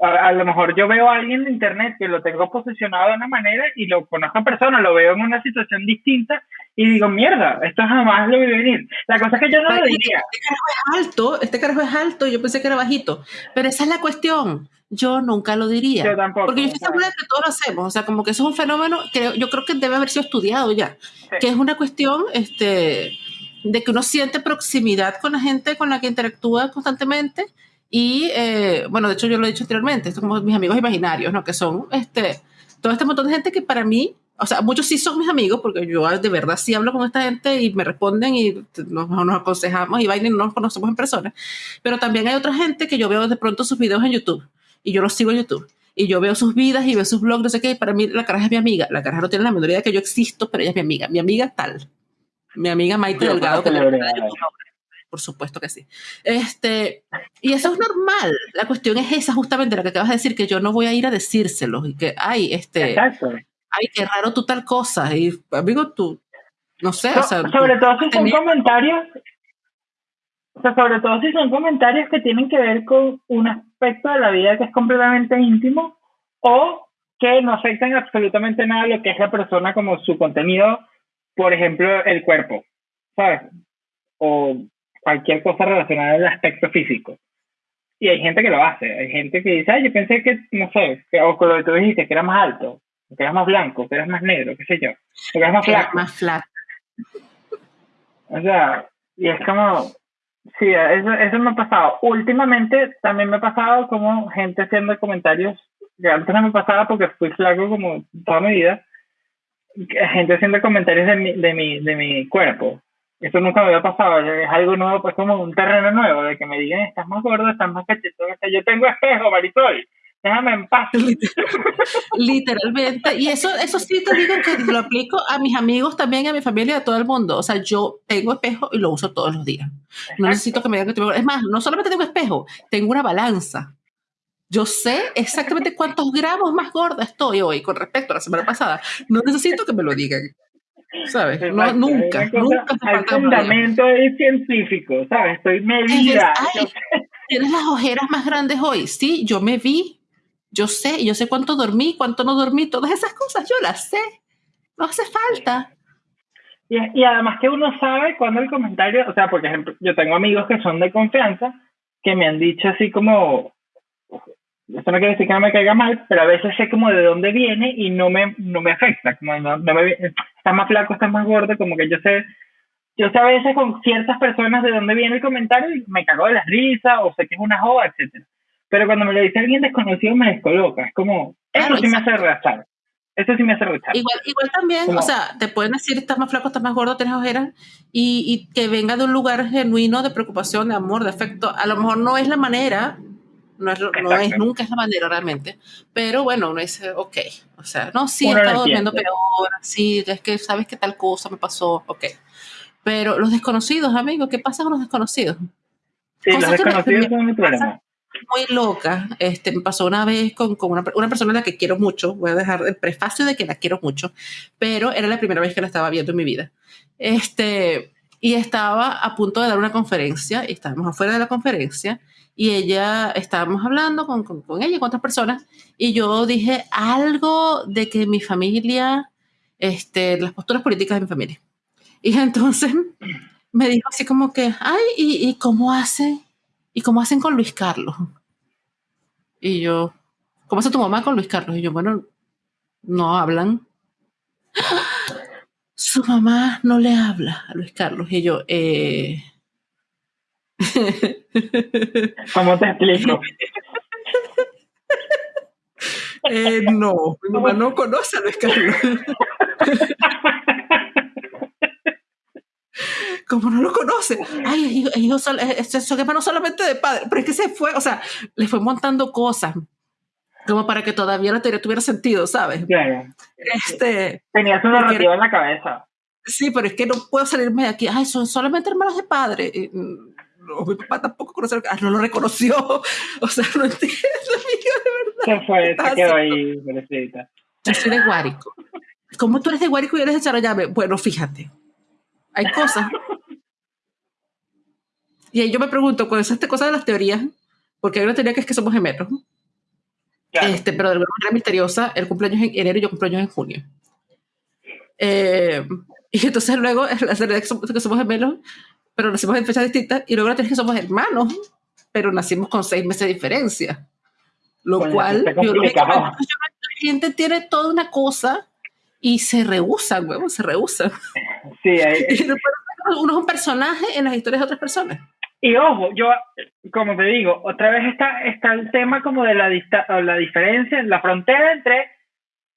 Speaker 2: A, lo mejor yo veo a alguien de internet que lo tengo posicionado de una manera y lo conozco en persona, lo veo en una situación distinta y digo, mierda, esto jamás lo vi venir. La cosa es que yo no lo diría.
Speaker 1: Este carajo es alto, este carajo es alto, yo pensé que era bajito, pero esa es la cuestión. Yo nunca lo diría.
Speaker 2: Yo tampoco.
Speaker 1: Porque yo estoy segura de que todos lo hacemos. O sea, como que eso es un fenómeno que yo creo que debe haber sido estudiado ya. Que es una cuestión este, de que uno siente proximidad con la gente con la que interactúa constantemente. Y eh, bueno, de hecho yo lo he dicho anteriormente, esto como mis amigos imaginarios, ¿no? Que son este, todo este montón de gente que para mí, o sea, muchos sí son mis amigos, porque yo de verdad sí hablo con esta gente y me responden y nos, nos aconsejamos y bailan y no nos conocemos en persona. Pero también hay otra gente que yo veo de pronto sus videos en YouTube y yo los sigo en YouTube. Y yo veo sus vidas y veo sus blogs, no sé qué, y para mí la caraja es mi amiga. La caraja no tiene la menor idea de que yo existo, pero ella es mi amiga. Mi amiga tal. Mi amiga Maite Delgado, que por supuesto que sí. Este, y eso es normal. La cuestión es esa, justamente la que acabas de decir, que yo no voy a ir a decírselo y que, ay, este, ay, qué raro tú tal cosa. Y, amigo, tú, no sé. o sea,
Speaker 2: sobre todo si son comentarios, o sea, sobre todo si son comentarios que tienen que ver con un aspecto de la vida que es completamente íntimo o que no afectan absolutamente nada lo que es la persona como su contenido, por ejemplo, el cuerpo, ¿sabes? O cualquier cosa relacionada al aspecto físico. Y hay gente que lo hace, hay gente que dice, ay, yo pensé que, no sé, que, o con lo que tú dijiste, que era más alto, que eras más blanco, que eras más negro, qué sé yo, que eras más flaco.
Speaker 1: más flaco.
Speaker 2: O sea, y es como, Sí, eso, eso me ha pasado. Últimamente también me ha pasado como gente haciendo comentarios, que antes no me pasaba porque fui flaco como toda mi vida, gente haciendo comentarios de mi, de mi, de mi cuerpo. Eso nunca me había pasado, es algo nuevo, pues como un terreno nuevo, de que me digan, estás más gordo, estás más cachetón, yo tengo espejo, Marisol déjame en paz.
Speaker 1: Literalmente. Y eso, eso sí te digo que lo aplico a mis amigos también, a mi familia, a todo el mundo. O sea, yo tengo espejo y lo uso todos los días. No necesito que me digan que tengo... Es más, no solamente tengo espejo, tengo una balanza. Yo sé exactamente cuántos gramos más gorda estoy hoy con respecto a la semana pasada. No necesito que me lo digan. ¿Sabes? No, nunca, nunca.
Speaker 2: Hay fundamento científico, ¿sabes? Estoy medida.
Speaker 1: ¿Tienes las ojeras más grandes hoy? Sí, yo me vi yo sé, yo sé cuánto dormí, cuánto no dormí, todas esas cosas yo las sé. No hace falta.
Speaker 2: Y, y además que uno sabe cuando el comentario, o sea, por ejemplo, yo tengo amigos que son de confianza que me han dicho así como, esto no quiere decir que no me caiga mal, pero a veces sé como de dónde viene y no me, no me afecta, como no, no me, estás más flaco, estás más gordo, como que yo sé, yo sé a veces con ciertas personas de dónde viene el comentario y me cago de la risa o sé que es una joda, etcétera. Pero cuando me lo dice alguien desconocido me descoloca. Es como, eso sí me hace rechazar. Eso sí me hace rechazar.
Speaker 1: Igual, igual también, o sea, te pueden decir estás más flaco, estás más gordo, tienes ojeras, y, y, que venga de un lugar genuino de preocupación, de amor, de afecto. A lo mejor no es la manera, no es, no es nunca es la manera realmente, pero bueno, uno dice, ok, o sea, no, sí, he estado durmiendo peor, sí, es que sabes que tal cosa me pasó, ok. Pero los desconocidos, amigos, ¿qué pasa con los desconocidos?
Speaker 2: Sí, los desconocidos son mi problema
Speaker 1: muy loca. Este, me pasó una vez con, con una, una, persona a la que quiero mucho. Voy a dejar el prefacio de que la quiero mucho, pero era la primera vez que la estaba viendo en mi vida. Este, y estaba a punto de dar una conferencia y estábamos afuera de la conferencia y ella, estábamos hablando con, con, con ella y con otras personas y yo dije algo de que mi familia, este, las posturas políticas de mi familia. Y entonces me dijo así como que, ay, ¿y, cómo hace? ¿Y cómo hacen con Luis Carlos? Y yo, ¿cómo hace tu mamá con Luis Carlos? Y yo, bueno, no hablan. Su mamá no le habla a Luis Carlos. Y yo, eh...
Speaker 2: ¿Cómo te explico?
Speaker 1: eh, no, mi mamá no conoce a Luis Carlos. como no lo conoce, ay, ellos, eso que no solamente de padre, pero es que se fue, o sea, le fue montando cosas como para que todavía la teoría tuviera sentido, ¿sabes?
Speaker 2: Claro.
Speaker 1: Este,
Speaker 2: Tenía su narrativa en la cabeza.
Speaker 1: Sí, pero es que no puedo salirme de aquí. Ay, son solamente hermanos de padre. Mi papá tampoco conoce, ah, no lo reconoció. O sea, no entiendo, de
Speaker 2: verdad. Se fue, se quedó ahí, pobrecita.
Speaker 1: Yo soy de Guárico. ¿Cómo tú eres de Guárico y eres de Charallave? Bueno, fíjate. Hay cosas y ahí yo me pregunto, con esta cosa de las teorías, porque hay una teoría que es que somos gemelos, claro. este, pero de alguna manera misteriosa, el cumpleaños en enero y yo cumpleaños en junio. Eh, y entonces luego la teoría que somos gemelos, pero nacimos en fechas distintas, y luego la teoría es que somos hermanos, pero nacimos con seis meses de diferencia. Lo bueno, cual, la gente tiene toda una cosa y se rehusan, huevo, se rehusan.
Speaker 2: Sí, hay...
Speaker 1: uno es un personaje en las historias de otras personas.
Speaker 2: Y ojo, yo, como te digo, otra vez está, está el tema como de la, la diferencia, la frontera entre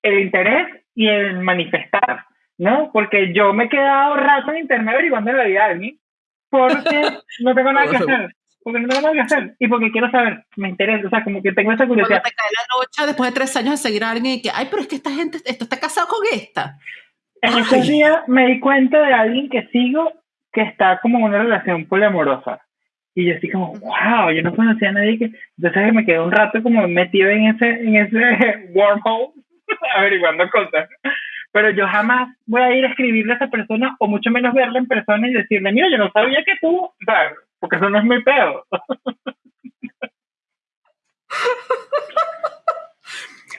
Speaker 2: el interés y el manifestar, ¿no? Porque yo me he quedado rato en internet averiguando la vida de alguien porque no tengo nada que hacer. Porque no tengo nada que hacer y porque quiero saber, me interesa, o sea, como que tengo esa curiosidad.
Speaker 1: Cuando te cae la noche después de tres años de seguir a alguien y que, ay, pero es que esta gente, esto está casado con esta.
Speaker 2: En ese día me di cuenta de alguien que sigo que está como en una relación poliamorosa. Y yo así como, wow, yo no conocía a nadie que... Entonces me quedé un rato como metido en ese, en ese wormhole, averiguando cosas. Pero yo jamás voy a ir a escribirle a esa persona, o mucho menos verla en persona y decirle, mira, yo no sabía que tú... ¿sabes? Porque eso no es mi pedo.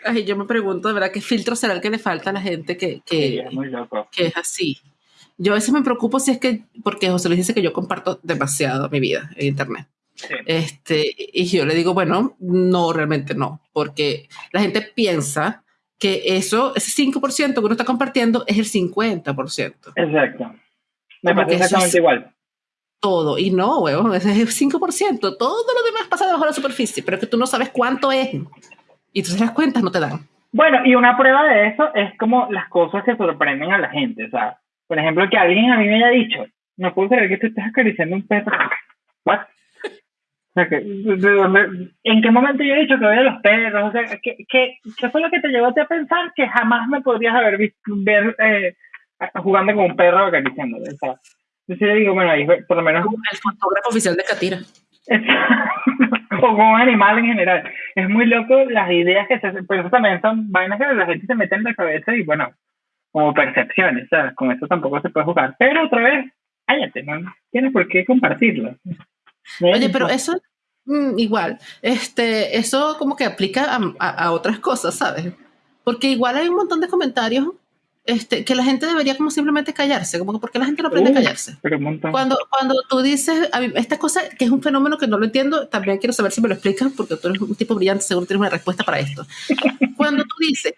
Speaker 1: Ay, yo me pregunto, de verdad, ¿qué filtro será el que le falta a la gente que, que,
Speaker 2: es muy loco.
Speaker 1: que es así? Yo a veces me preocupo si es que, porque José Luis dice que yo comparto demasiado mi vida en Internet.
Speaker 2: Sí.
Speaker 1: Este, y yo le digo, bueno, no, realmente no, porque la gente piensa que eso, ese 5% que uno está compartiendo es el 50%.
Speaker 2: Exacto. Me
Speaker 1: eso
Speaker 2: exactamente
Speaker 1: es-
Speaker 2: igual.
Speaker 1: Todo, y no, huevón, ese es el 5%. Todo lo demás pasa debajo de la superficie, pero es que tú no sabes cuánto es. Y entonces las cuentas no te dan.
Speaker 2: Bueno, y una prueba de eso es como las cosas que sorprenden a la gente. O sea, por ejemplo, que alguien a mí me haya dicho, no puedo creer que tú estés acariciando un perro. ¿What? O sea, que, ¿de dónde- ¿En qué momento yo he dicho que voy a los perros? O sea, ¿qué, qué, qué fue lo que te llevó a ti a pensar que jamás me podrías haber visto ver eh, jugando con un perro acariciándolo? O sea, yo sí le digo, bueno, ahí por lo menos
Speaker 1: El fotógrafo oficial de Catira.
Speaker 2: o con un animal en general. Es muy loco las ideas que se hacen, pero eso también son vainas que la gente se mete en la cabeza y bueno, como percepciones, ¿sabes? Con eso tampoco se puede jugar. Pero otra vez, cállate, no tienes por qué compartirlo.
Speaker 1: Oye, pero eso, mm, igual, este, eso como que aplica a, a- a otras cosas, ¿sabes? Porque igual hay un montón de comentarios este, que la gente debería como simplemente callarse, como que porque la gente no aprende a
Speaker 2: Uh,
Speaker 1: callarse.
Speaker 2: Pero un montón.
Speaker 1: Cuando, cuando tú dices, a mí, esta cosa que es un fenómeno que no lo entiendo, también quiero saber si me lo explicas, porque tú eres un tipo brillante, seguro tienes una respuesta para esto. Cuando tú dices,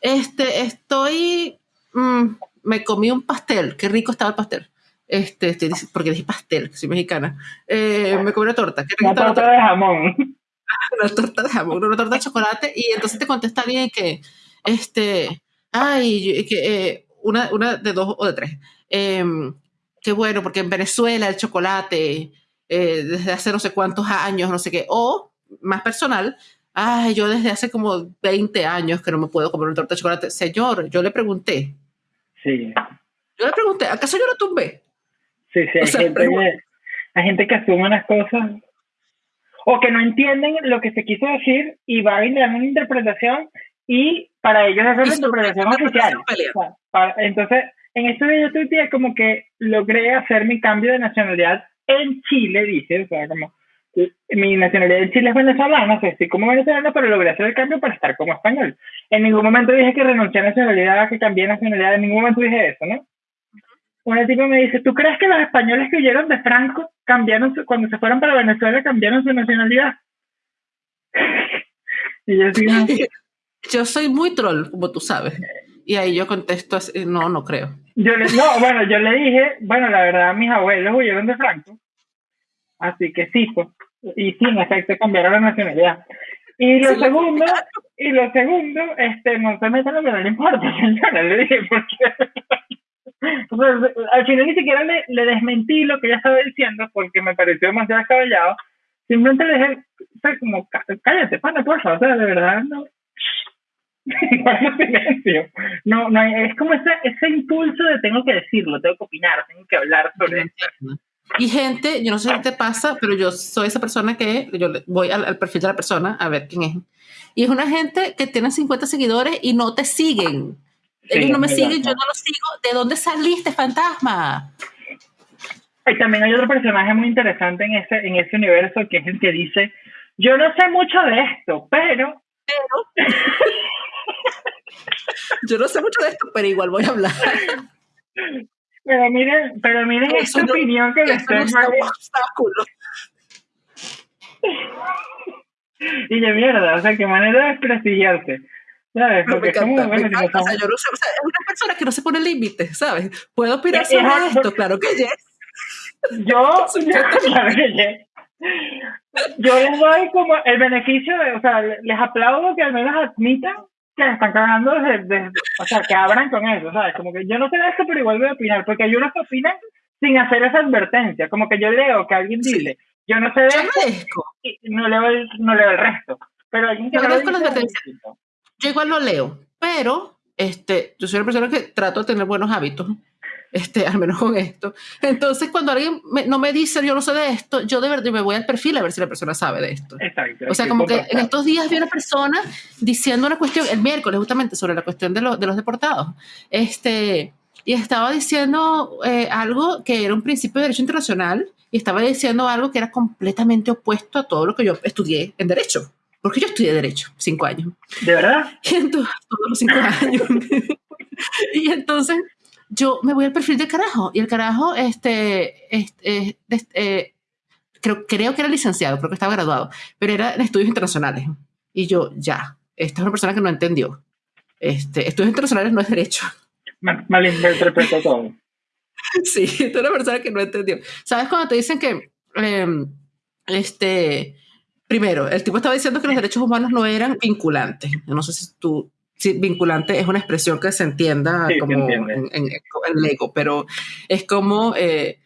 Speaker 1: este, estoy, mm, me comí un pastel, qué rico estaba el pastel. Este, este, porque dije pastel, que soy mexicana. Eh, me comí una torta, qué
Speaker 2: Una torta de jamón.
Speaker 1: una torta de jamón, una torta de chocolate, y entonces te contesta alguien que, este, ay, que, eh, una, una de dos o de tres. Em, qué bueno, porque en Venezuela el chocolate, eh, desde hace no sé cuántos años, no sé qué, o más personal, ay, yo desde hace como 20 años que no me puedo comer una torta de chocolate. Señor, yo le pregunté,
Speaker 2: Sí,
Speaker 1: yo le pregunté, ¿acaso yo la tumbé?
Speaker 2: Sí, sí. Hay,
Speaker 1: O sea,
Speaker 2: gente
Speaker 1: pero-
Speaker 2: hay gente que asume unas cosas. o que no entienden lo que se quiso decir y van a dar una interpretación y para ellos es la interpretación oficial. entonces, en este video yo como que logré hacer mi cambio de nacionalidad en Chile, dice, o sea, como mi nacionalidad en Chile es venezolana, o sea, estoy como venezolano, pero logré hacer el cambio para estar como español. En ningún momento dije que renuncié a nacionalidad, que cambié nacionalidad, en ningún momento dije eso, ¿no? Un tipo me dice, ¿tú crees que los españoles que huyeron de Franco cambiaron, cuando se fueron para Venezuela, cambiaron su nacionalidad?
Speaker 1: y yo digo, yo soy muy troll, como tú sabes. Y ahí yo contesto así, no, no creo.
Speaker 2: Yo le, no, bueno, yo le dije, bueno, la verdad, mis abuelos huyeron de Franco. Así que sí, pues. Y sí, en efecto, cambiaron la nacionalidad. Y lo segundo, y lo segundo, este, no se metan lo que no le importa, señora, le dije, porque al final ni siquiera le, le, desmentí lo que ella estaba diciendo porque me pareció demasiado descabellado. Simplemente le dije, o sea, como, cállate, pana, porfa, o sea, de verdad, no, silencio. No, no, es como ese, ese impulso de tengo que decirlo, tengo que opinar, tengo que hablar sobre esto.
Speaker 1: Y gente, yo no sé qué te pasa, pero yo soy esa persona que yo voy al, perfil de la persona a ver quién es. Y es una gente que tiene 50 seguidores y no te siguen. Ellos no me siguen, yo no los sigo. ¿De dónde saliste, fantasma?
Speaker 2: Y también hay otro personaje muy interesante en ese, en ese universo que es el que dice, yo no sé mucho de esto, pero... Pero...
Speaker 1: Yo no sé mucho de esto, pero igual voy a hablar.
Speaker 2: Pero miren, pero miren esta opinión que les estoy obstáculo. Y de mierda, o sea, qué manera de desprestigiarse. ¿Sabes? Porque es como, bueno,
Speaker 1: o sea, yo no sé, o sea, es una persona que no se pone límites, ¿sabes? ¿Puedo opinar sobre esto? Claro que yes.
Speaker 2: Yo, claro que yes. Yo les doy como el beneficio de, o sea, les aplaudo que al menos admitan que están cagando desde, o sea, que abran con eso, ¿sabes? Como que yo no sé de esto, pero igual voy a opinar, porque hay unos que opinan sin hacer esa advertencia, como que yo leo que alguien dile, yo no sé de esto, y no leo, el, no leo el resto, pero alguien que
Speaker 1: yo, yo igual lo leo, pero este, yo soy una persona que trato de tener buenos hábitos este, al menos con esto. Entonces, cuando alguien no me dice, yo no sé de esto, yo de verdad me voy al perfil a ver si la persona sabe de esto. Exacto. O sea, como que en estos días vi una persona diciendo una cuestión, el miércoles justamente, sobre la cuestión de, de los deportados. Este, y estaba diciendo eh, algo que era un principio de derecho internacional y estaba diciendo algo que era completamente opuesto a todo lo que yo estudié en derecho. Porque yo estudié derecho, cinco años.
Speaker 2: ¿De verdad?
Speaker 1: Y entonces, todos los cinco años. y entonces yo me voy al perfil del carajo y el carajo, este, este, este creo, creo que era licenciado, creo que estaba graduado, pero era en estudios internacionales. Y yo, ya, esta es una persona que no entendió. Este, estudios internacionales no es derecho.
Speaker 2: Mal, malinterpretó todo.
Speaker 1: sí, esta es una persona que no entendió. ¿Sabes cuando te dicen que, em, este, primero, el tipo estaba diciendo que los derechos humanos no eran vinculantes. Yo no sé si tú sí, vinculante es una expresión que se entienda como en, en, Lego, pero es como, eh,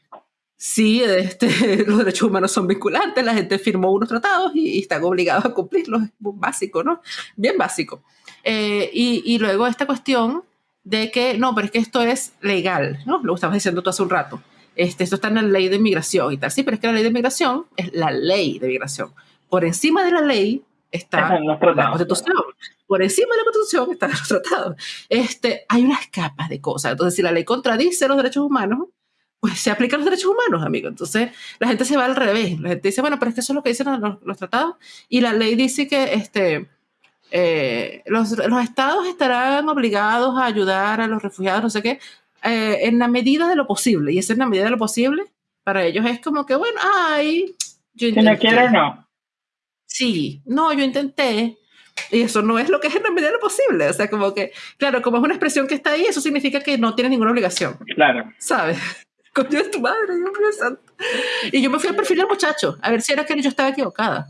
Speaker 1: sí, este, los derechos humanos son vinculantes, la gente firmó unos tratados y, están obligados a cumplirlos, es básico, ¿no? Bien básico. Eh, y, y, luego esta cuestión de que, no, pero es que esto es legal, ¿no? Lo estabas diciendo tú hace un rato. Este, esto está en la ley de inmigración y tal. Sí, pero es que la ley de inmigración es la ley de inmigración. Por encima de la ley está la Constitución. Por encima de la Constitución están los tratados. Este, hay unas capas de cosas. Entonces, si la ley contradice los derechos humanos, pues se aplican los derechos humanos, amigo. Entonces, la gente se va al revés. La gente dice, bueno, pero es que eso es lo que dicen los, tratados. Y la ley dice que este, eh, los, los, estados estarán obligados a ayudar a los refugiados, no sé qué, eh, en la medida de lo posible. Y esa es la medida de lo posible. Para ellos es como que, bueno, ay,
Speaker 2: yo Si no quiero, no.
Speaker 1: Sí, no, yo intenté. Y eso no es lo que es en la medida de lo posible. O sea, como que, claro, como es una expresión que está ahí, eso significa que no tienes ninguna obligación.
Speaker 2: Claro.
Speaker 1: ¿Sabes? Coño es tu madre, Dios mío santo. Y yo me fui al perfil del muchacho, a ver si era que yo estaba equivocada.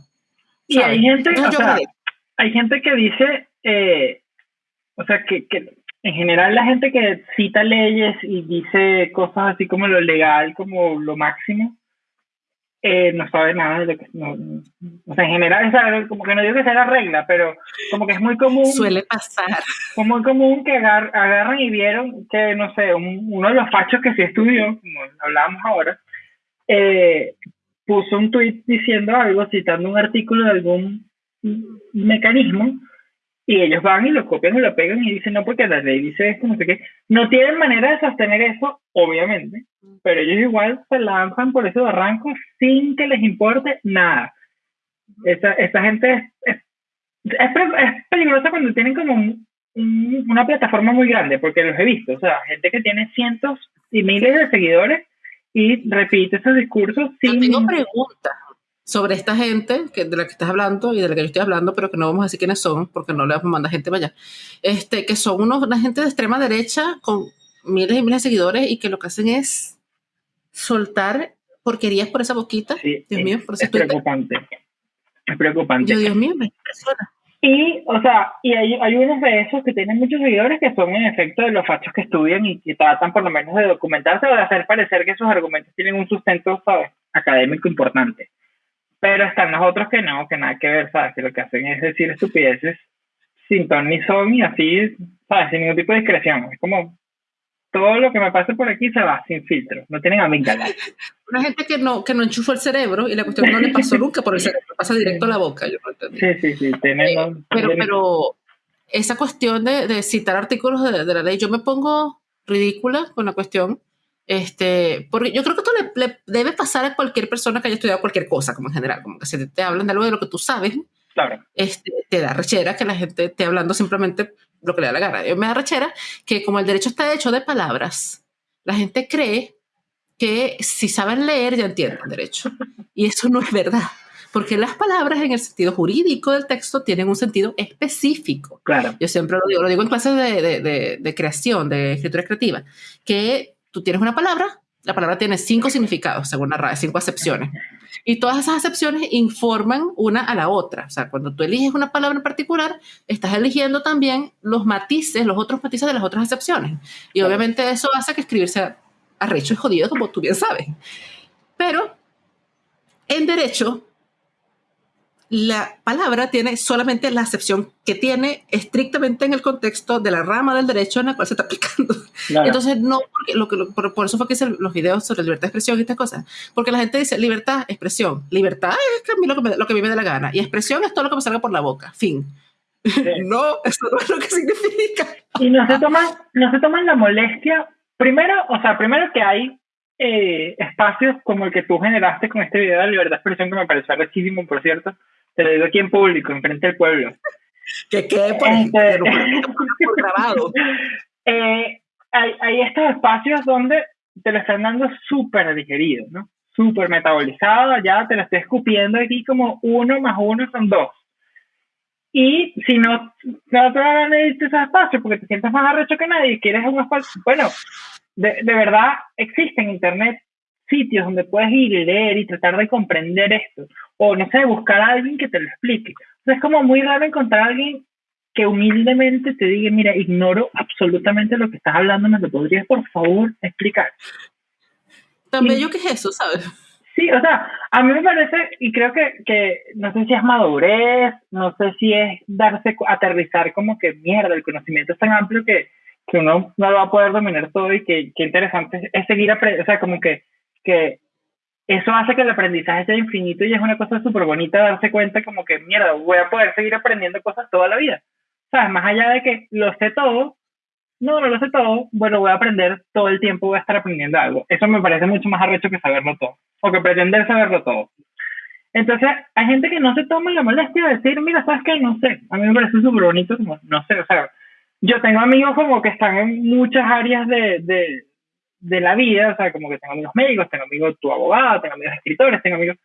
Speaker 2: Y hay gente, o sea, hay gente que dice, eh, o sea, que, que en general la gente que cita leyes y dice cosas así como lo legal, como lo máximo, eh, no sabe nada de lo que. No, o sea, en general, como que no digo que sea la regla, pero como que es muy común.
Speaker 1: Suele pasar.
Speaker 2: Es muy común que agar, agarran y vieron que, no sé, uno de los fachos que sí estudió, como hablábamos ahora, eh, puso un tweet diciendo algo, citando un artículo de algún mecanismo, y ellos van y lo copian y lo pegan y dicen, no, porque la ley dice esto, no sé qué. No tienen manera de sostener eso, obviamente, pero ellos igual se lanzan por ese barranco sin que les importe nada. Esa, esa gente es, es, peligrosa cuando tienen como una plataforma muy grande, porque los he visto, o sea, gente que tiene cientos y miles de seguidores y repite esos discursos sin...
Speaker 1: tengo preguntas sobre esta gente que, de la que estás hablando y de la que yo estoy hablando, pero que no vamos a decir quiénes son, porque no le vamos a mandar gente para allá, este, que son unos, una gente de extrema derecha con miles y miles de seguidores y que lo que hacen es soltar porquerías por esa boquita. Dios mío, por
Speaker 2: es preocupante. Es preocupante.
Speaker 1: Yo, Dios mío, me impresiona.
Speaker 2: Y, o sea, y hay, hay unos de esos que tienen muchos seguidores que son en efecto de los fachos que estudian y que tratan por lo menos de documentarse o de hacer parecer que sus argumentos tienen un sustento, ¿sabes? Académico importante. Pero están los otros que no, que nada que ver, ¿sabes? Que lo que hacen es decir estupideces sin ton ni son y así, ¿sabes? Sin ningún tipo de discreción. Es como todo lo que me pase por aquí se va sin filtro, no tienen amígdala.
Speaker 1: Una gente que no, que no enchufó el cerebro y la cuestión no le pasó nunca por el cerebro, pasa directo a la boca. Yo
Speaker 2: Sí, sí, sí. Tenemos,
Speaker 1: eh, pero, pero esa cuestión de, de citar artículos de, de, la ley, yo me pongo ridícula con la cuestión este, porque yo creo que esto le, debe pasar a cualquier persona que haya estudiado cualquier cosa, como en general, como que si te, hablan de algo de lo que tú sabes,
Speaker 2: claro.
Speaker 1: este, te da rechera que la gente esté hablando simplemente lo que le da la gana. Yo me da rechera que como el derecho está hecho de palabras, la gente cree que si saben leer ya entienden derecho. Y eso no es verdad, porque las palabras en el sentido jurídico del texto tienen un sentido específico.
Speaker 2: Claro.
Speaker 1: Yo siempre lo digo, lo digo en clases de, de, de, de creación, de escritura creativa, que tú tienes una palabra, la palabra tiene cinco significados, según la RAE, cinco acepciones. Y todas esas acepciones informan una a la otra. O sea, cuando tú eliges una palabra en particular, estás eligiendo también los matices, los otros matices de las otras acepciones. Y obviamente eso hace que escribir sea arrecho y jodido, como tú bien sabes. Pero en derecho, la palabra tiene solamente la acepción que tiene estrictamente en el contexto de la rama del derecho en la cual se está aplicando. Entonces, no, porque lo que, por, eso fue que hice los videos sobre libertad de expresión y estas cosas. Porque la gente dice libertad, expresión. Libertad es lo que, me, lo que a mí me da la gana. Y expresión es todo lo que me salga por la boca. Fin. no, eso no es lo que significa.
Speaker 2: Y no se toman, no se toman la molestia. Primero, o sea, primero que hay eh, espacios como el que tú generaste con este video de libertad de expresión, que me pareció rechísimo, por cierto te lo digo aquí en público, enfrente del pueblo.
Speaker 1: Que quede por, este,
Speaker 2: grabado. Eh, hay, hay, estos espacios donde te lo están dando súper digerido, ¿no? Súper metabolizado, ya te lo estoy escupiendo aquí como uno más uno son dos. Y si no, no te van a esos espacios porque te sientes más arrecho que nadie y quieres un espacio, bueno, de, de verdad existe en Internet sitios donde puedes ir y leer y tratar de comprender esto. O, no sé, buscar a alguien que te lo explique. es como muy raro encontrar a alguien que humildemente te diga, mira, ignoro absolutamente lo que estás hablando, ¿me lo podrías por favor explicar?
Speaker 1: También yo que es eso, ¿sabes?
Speaker 2: Sí, o sea, a mí me parece, y creo que, que no sé si es madurez, no sé si es darse, aterrizar como que mierda, el conocimiento es tan amplio que, que uno no lo va a poder dominar todo y que, que interesante es seguir aprendiendo, o sea, como que que eso hace que el aprendizaje sea infinito y es una cosa súper bonita darse cuenta como que, mierda, voy a poder seguir aprendiendo cosas toda la vida. ¿Sabes? Más allá de que lo sé todo, no, no lo sé todo, bueno, voy a aprender todo el tiempo, voy a estar aprendiendo algo. Eso me parece mucho más arrecho que saberlo todo, o que pretender saberlo todo. Entonces, hay gente que no se toma la molestia de decir, mira, ¿sabes qué? No sé. A mí me parece súper bonito, como, no sé, o sea, yo tengo amigos como que están en muchas áreas de, de, de la vida, o sea, como que tengo amigos médicos, tengo amigos tu abogado, tengo amigos escritores, tengo amigos...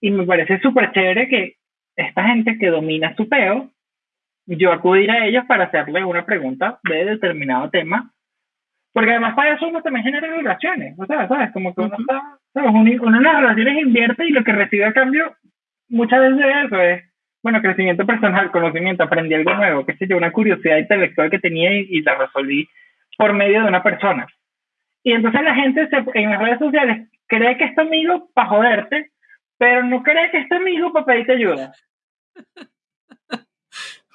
Speaker 2: Y me parece súper chévere que esta gente que domina su peo, yo acudir a ellos para hacerle una pregunta de determinado tema, porque además para eso uno también genera relaciones, o sea, ¿sabes? Como que uno está, ¿sabes? Uno, en las relaciones invierte y lo que recibe a cambio muchas veces eso es, bueno, crecimiento personal, conocimiento, aprendí algo nuevo, qué sé yo, una curiosidad intelectual que tenía y, y la resolví por medio de una persona. Y entonces la gente en las redes sociales cree que es tu amigo para joderte, pero no cree que es tu amigo para pedirte ayuda.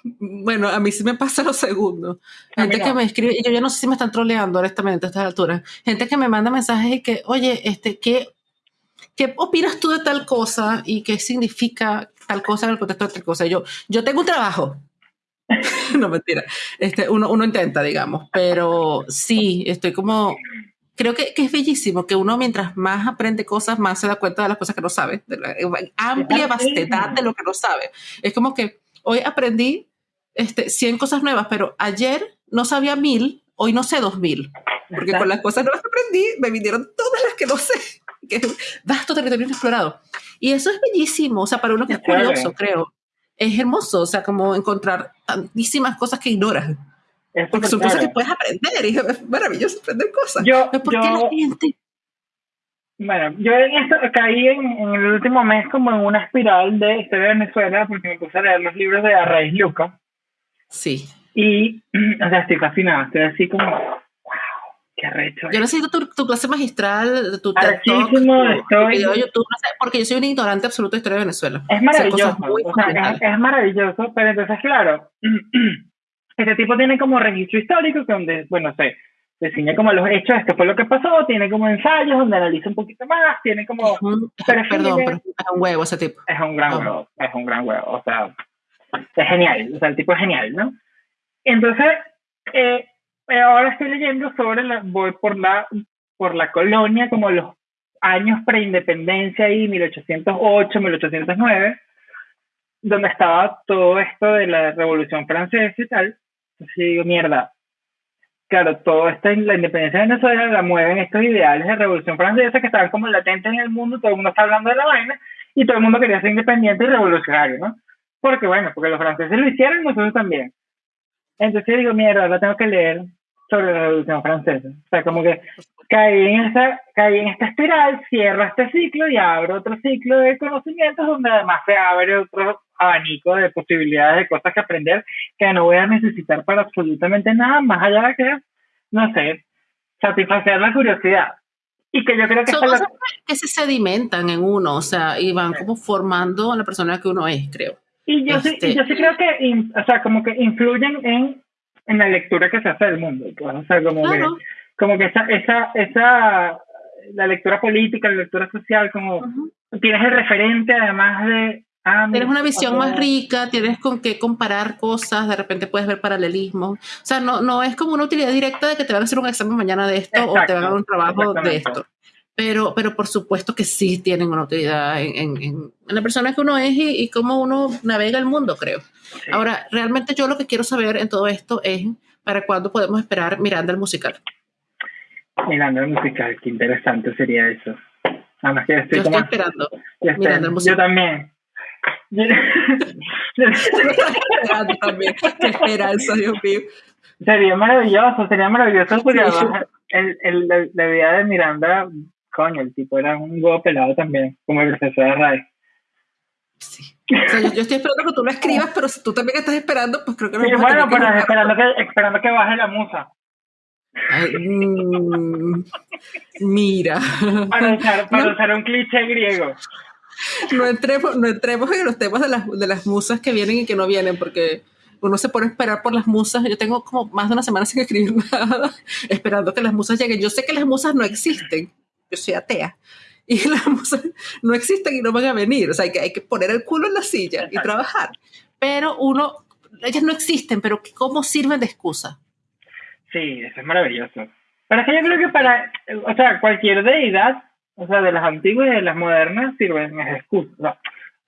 Speaker 1: Bueno, a mí sí me pasa lo segundo. Gente que me escribe, y yo ya no sé si me están troleando honestamente a estas alturas. Gente que me manda mensajes y que, oye, este, ¿qué, ¿qué opinas tú de tal cosa y qué significa tal cosa en el contexto de tal cosa? Yo, yo tengo un trabajo. no, mentira. Este, uno, uno intenta, digamos, pero sí, estoy como creo que, que, es bellísimo que uno mientras más aprende cosas, más se da cuenta de las cosas que no sabe, de la amplia vastedad de lo que no sabe. Es como que hoy aprendí este, 100 cosas nuevas, pero ayer no sabía mil, hoy no sé dos mil. Porque con las cosas nuevas que aprendí, me vinieron todas las que no sé. Que es vasto territorio inexplorado. Y eso es bellísimo, o sea, para uno que es curioso, creo. Es hermoso, o sea, como encontrar tantísimas cosas que ignoras. Porque son cosas que puedes aprender y es maravilloso aprender cosas.
Speaker 2: Yo, ¿Por qué la gente? Bueno, yo en esto caí en, en, el último mes como en una espiral de historia de Venezuela porque me puse a leer los libros de Arraiz Luca.
Speaker 1: Sí.
Speaker 2: Y, o sea, estoy fascinada, estoy así como, wow, qué arrecho.
Speaker 1: Yo necesito tu, tu clase magistral, tu
Speaker 2: TED Talk, tu, estoy...
Speaker 1: video YouTube, no sé, porque yo soy un ignorante absoluto de historia de Venezuela.
Speaker 2: Es maravilloso, o sea, es, es, maravilloso, pero entonces, claro, este tipo tiene como registro histórico, donde, bueno, se define como los hechos, esto fue lo que pasó, tiene como ensayos donde analiza un poquito más, tiene como...
Speaker 1: perdón, pero es un huevo ese tipo.
Speaker 2: Es un gran huevo, es un gran huevo, o sea, es genial, o sea, el tipo es genial, ¿no? Entonces, eh, ahora estoy leyendo sobre la, voy por la, por la colonia, como los años preindependencia ahí, 1808, 1809, donde estaba todo esto de la Revolución Francesa y tal. Entonces digo, mierda, claro, todo esto, la independencia de Venezuela la mueven estos ideales de Revolución Francesa que estaban como latentes en el mundo, todo el mundo está hablando de la vaina y todo el mundo quería ser independiente y revolucionario, ¿no? Porque bueno, porque los franceses lo hicieron nosotros también. Entonces digo, mierda, ahora tengo que leer sobre la Revolución Francesa. O sea, como que caí en, esta, caí en esta espiral, cierro este ciclo y abro otro ciclo de conocimientos donde además se abre otro abanico de posibilidades de cosas que aprender que no voy a necesitar para absolutamente nada, más allá de que, no sé, satisfacer la curiosidad. Y que yo creo que...
Speaker 1: Son cosas que se sedimentan en uno, o sea, y van como formando a la persona que uno es, creo.
Speaker 2: Y yo, sí, yo sí creo que, o sea, como que influyen en, en la lectura que se hace del mundo. Pues, o sea, como que, como que esa, esa, esa, la lectura política, la lectura social, como tienes el referente además de...
Speaker 1: Ah, tienes una visión más rica, tienes con qué comparar cosas, de repente puedes ver paralelismos. O sea, no, no es como una utilidad directa de que te van a hacer un examen mañana de esto o te van a dar un trabajo de esto pero, pero por supuesto que sí tienen una utilidad en, en, en la persona que uno es y, y, cómo uno navega el mundo, creo. Sí. Ahora, realmente yo lo que quiero saber en todo esto es para cuándo podemos esperar Miranda el musical.
Speaker 2: Miranda el musical, qué interesante sería eso.
Speaker 1: Además que estoy yo como, estoy esperando
Speaker 2: yo el musical. Yo también.
Speaker 1: yo esperando también. Qué esperanza, Dios mío.
Speaker 2: Sería maravilloso, sería maravilloso porque sí. el, el, la, la idea de Miranda coño, el tipo era un huevo pelado también, como el profesor de RAE.
Speaker 1: Sí. O sea, yo, yo, estoy esperando que tú lo escribas, pero si tú también estás esperando, pues creo que no.
Speaker 2: Sí, bueno, pero esperando, que, esperando que baje la musa.
Speaker 1: Ay, mmm, mira.
Speaker 2: Para usar, para no, usar un cliché griego.
Speaker 1: No entremos, no entremos en los temas de las, de las musas que vienen y que no vienen, porque uno se pone a esperar por las musas. Yo tengo como más de una semana sin escribir nada, esperando que las musas lleguen. Yo sé que las musas no existen, yo soy atea. Y las musas no existen y no van a venir. O sea, hay que, hay que poner el culo en la silla y trabajar. Pero uno, ellas no existen, pero ¿cómo sirven de excusa?
Speaker 2: Sí, eso es maravilloso. Pero es que yo creo que para, o sea, cualquier deidad, o sea, de las antiguas y de las modernas, sirven de excusa. O sea,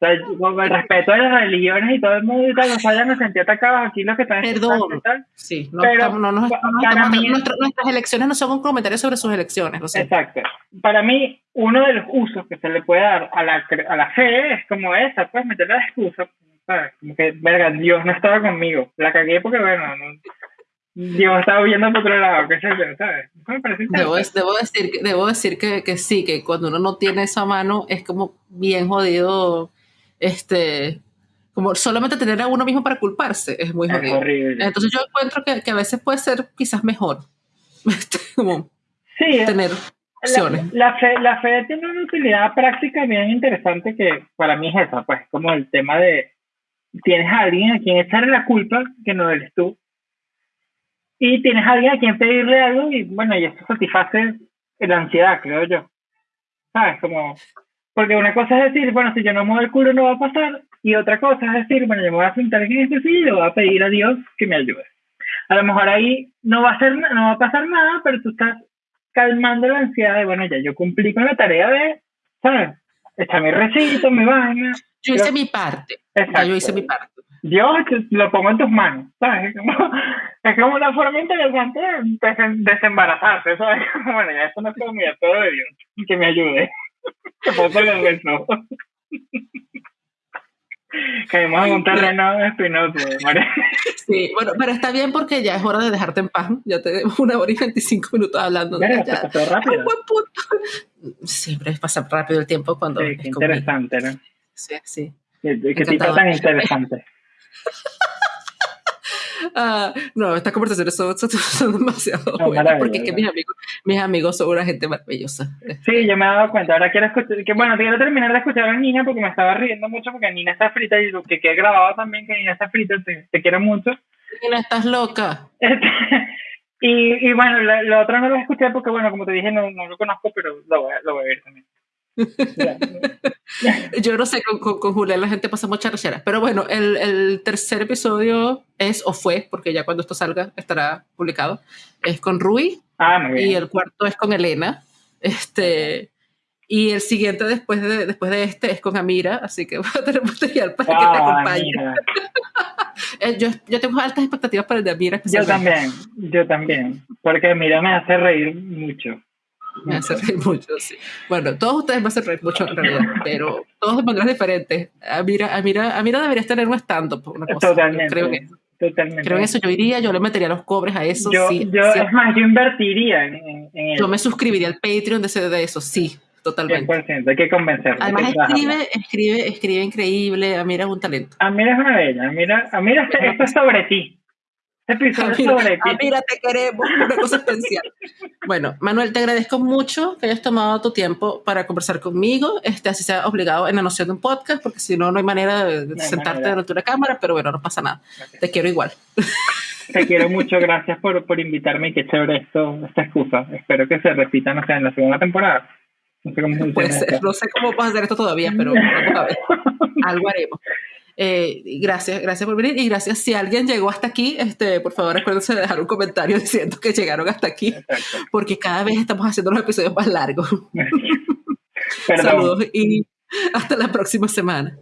Speaker 2: o sea, con el respeto de las religiones y todo el mundo y tal, nos vayan a sentir atacados aquí los que están
Speaker 1: Perdón.
Speaker 2: tal.
Speaker 1: Sí, no, pero estamos, no, no, no, mí, nuestra, nuestras elecciones no son un comentario sobre sus elecciones. Lo sé.
Speaker 2: Exacto. Para mí, uno de los usos que se le puede dar a la, a la fe es como esa, pues meter la excusa, ¿sabes? Como que, verga, Dios no estaba conmigo. La cagué porque, bueno, no, Dios estaba viendo por otro lado, qué sé yo, ¿sabes? Me parece
Speaker 1: debo, debo, decir, debo decir que, que sí, que cuando uno no tiene esa mano es como bien jodido este, como solamente tener a uno mismo para culparse es muy
Speaker 2: es horrible.
Speaker 1: Entonces yo encuentro que, que, a veces puede ser quizás mejor este, como
Speaker 2: sí,
Speaker 1: tener opciones.
Speaker 2: La, la, fe, la fe tiene una utilidad práctica bien interesante que para mí es esa, pues como el tema de tienes a alguien a quien echarle la culpa que no eres tú y tienes a alguien a quien pedirle algo y bueno, y eso satisface la ansiedad, creo yo. ¿sabes? Como, porque una cosa es decir, bueno, si yo no muevo el culo no va a pasar, y otra cosa es decir, bueno, yo me voy a sentar en este silla y le voy a pedir a Dios que me ayude. A lo mejor ahí no va a ser, no va a pasar nada, pero tú estás calmando la ansiedad de, bueno, ya yo cumplí con la tarea de, ¿sabes? Está mi recito, mi vaina.
Speaker 1: Yo hice mi parte. Ya yo hice mi parte.
Speaker 2: Dios lo pongo en tus manos, ¿sabes? Es como, una forma interesante de desembarazarse, ¿sabes? Bueno, ya eso no es como mi todo de Dios, que me ayude. Que pongo el beso. Caímos en un terreno espinoso,
Speaker 1: Sí, bueno, pero está bien porque ya es hora de dejarte en paz. Ya tenemos una hora y 25 minutos hablando.
Speaker 2: Pero ya, pasó rápido. Un buen
Speaker 1: punto. Siempre pasa rápido el tiempo cuando.
Speaker 2: Sí, qué interesante, ¿no?
Speaker 1: Sí, sí.
Speaker 2: Qué, qué tipo tan interesante.
Speaker 1: Ah, no, estas conversaciones son, son, demasiado buenas porque es que mis amigos, mis amigos son una gente maravillosa.
Speaker 2: Sí, yo me he dado cuenta. Ahora quiero escuchar, que bueno, quiero terminar de escuchar a Nina porque me estaba riendo mucho porque Nina está frita y lo que, he grabado también que Nina está frita, te, quiero mucho.
Speaker 1: Nina, estás loca.
Speaker 2: y, y bueno, lo, otro no lo escuché porque bueno, como te dije, no, no lo conozco, pero lo voy, lo voy a ver también.
Speaker 1: Yo no sé, con, con, Julián la gente pasa mucha rechera. Pero bueno, el, el, tercer episodio es, o fue, porque ya cuando esto salga estará publicado, es con Rui.
Speaker 2: Ah,
Speaker 1: y el cuarto es con Elena. Este, y el siguiente después de, después de este es con Amira, así que voy a tener material para que te ah, acompañe. Eh, yo, yo, tengo altas expectativas para el de Amira.
Speaker 2: Yo también, yo también, porque Amira me hace reír mucho.
Speaker 1: Me hace reír mucho, sí. Bueno, todos ustedes me hacen reír mucho en realidad, pero todos de maneras diferentes. Amira, Amira, Amira debería estar un stand-up, una cosa.
Speaker 2: Totalmente.
Speaker 1: Creo que, Totalmente. Creo eso yo iría, yo le metería los cobres a eso.
Speaker 2: Yo,
Speaker 1: sí,
Speaker 2: yo es más, yo invertiría en, en
Speaker 1: Yo me suscribiría al Patreon de, ese, de eso, sí, totalmente.
Speaker 2: 100%, hay que convencerlo.
Speaker 1: Además, escribe, escribe, escribe increíble. Amira es un talento.
Speaker 2: Amira es una bella. Amira, Amira esto es sobre ti.
Speaker 1: Ah, mira, te queremos, una cosa especial. Bueno, Manuel, te agradezco mucho que hayas tomado tu tiempo para conversar conmigo, este, así sea obligado en la noción de un podcast, porque si no, no hay manera de, sentarte delante de una cámara, pero bueno, no pasa nada. Te quiero igual.
Speaker 2: Te quiero mucho, gracias por, por invitarme y qué chévere esto, esta excusa. Espero que se repita, no sé, en la segunda temporada.
Speaker 1: No sé cómo, no sé cómo vas a hacer esto todavía, pero vamos a ver. Algo haremos. Eh, gracias, gracias por venir y gracias si alguien llegó hasta aquí, este, por favor acuérdense de dejar un comentario diciendo que llegaron hasta aquí, porque cada vez estamos haciendo los episodios más largos. Saludos y hasta la próxima semana.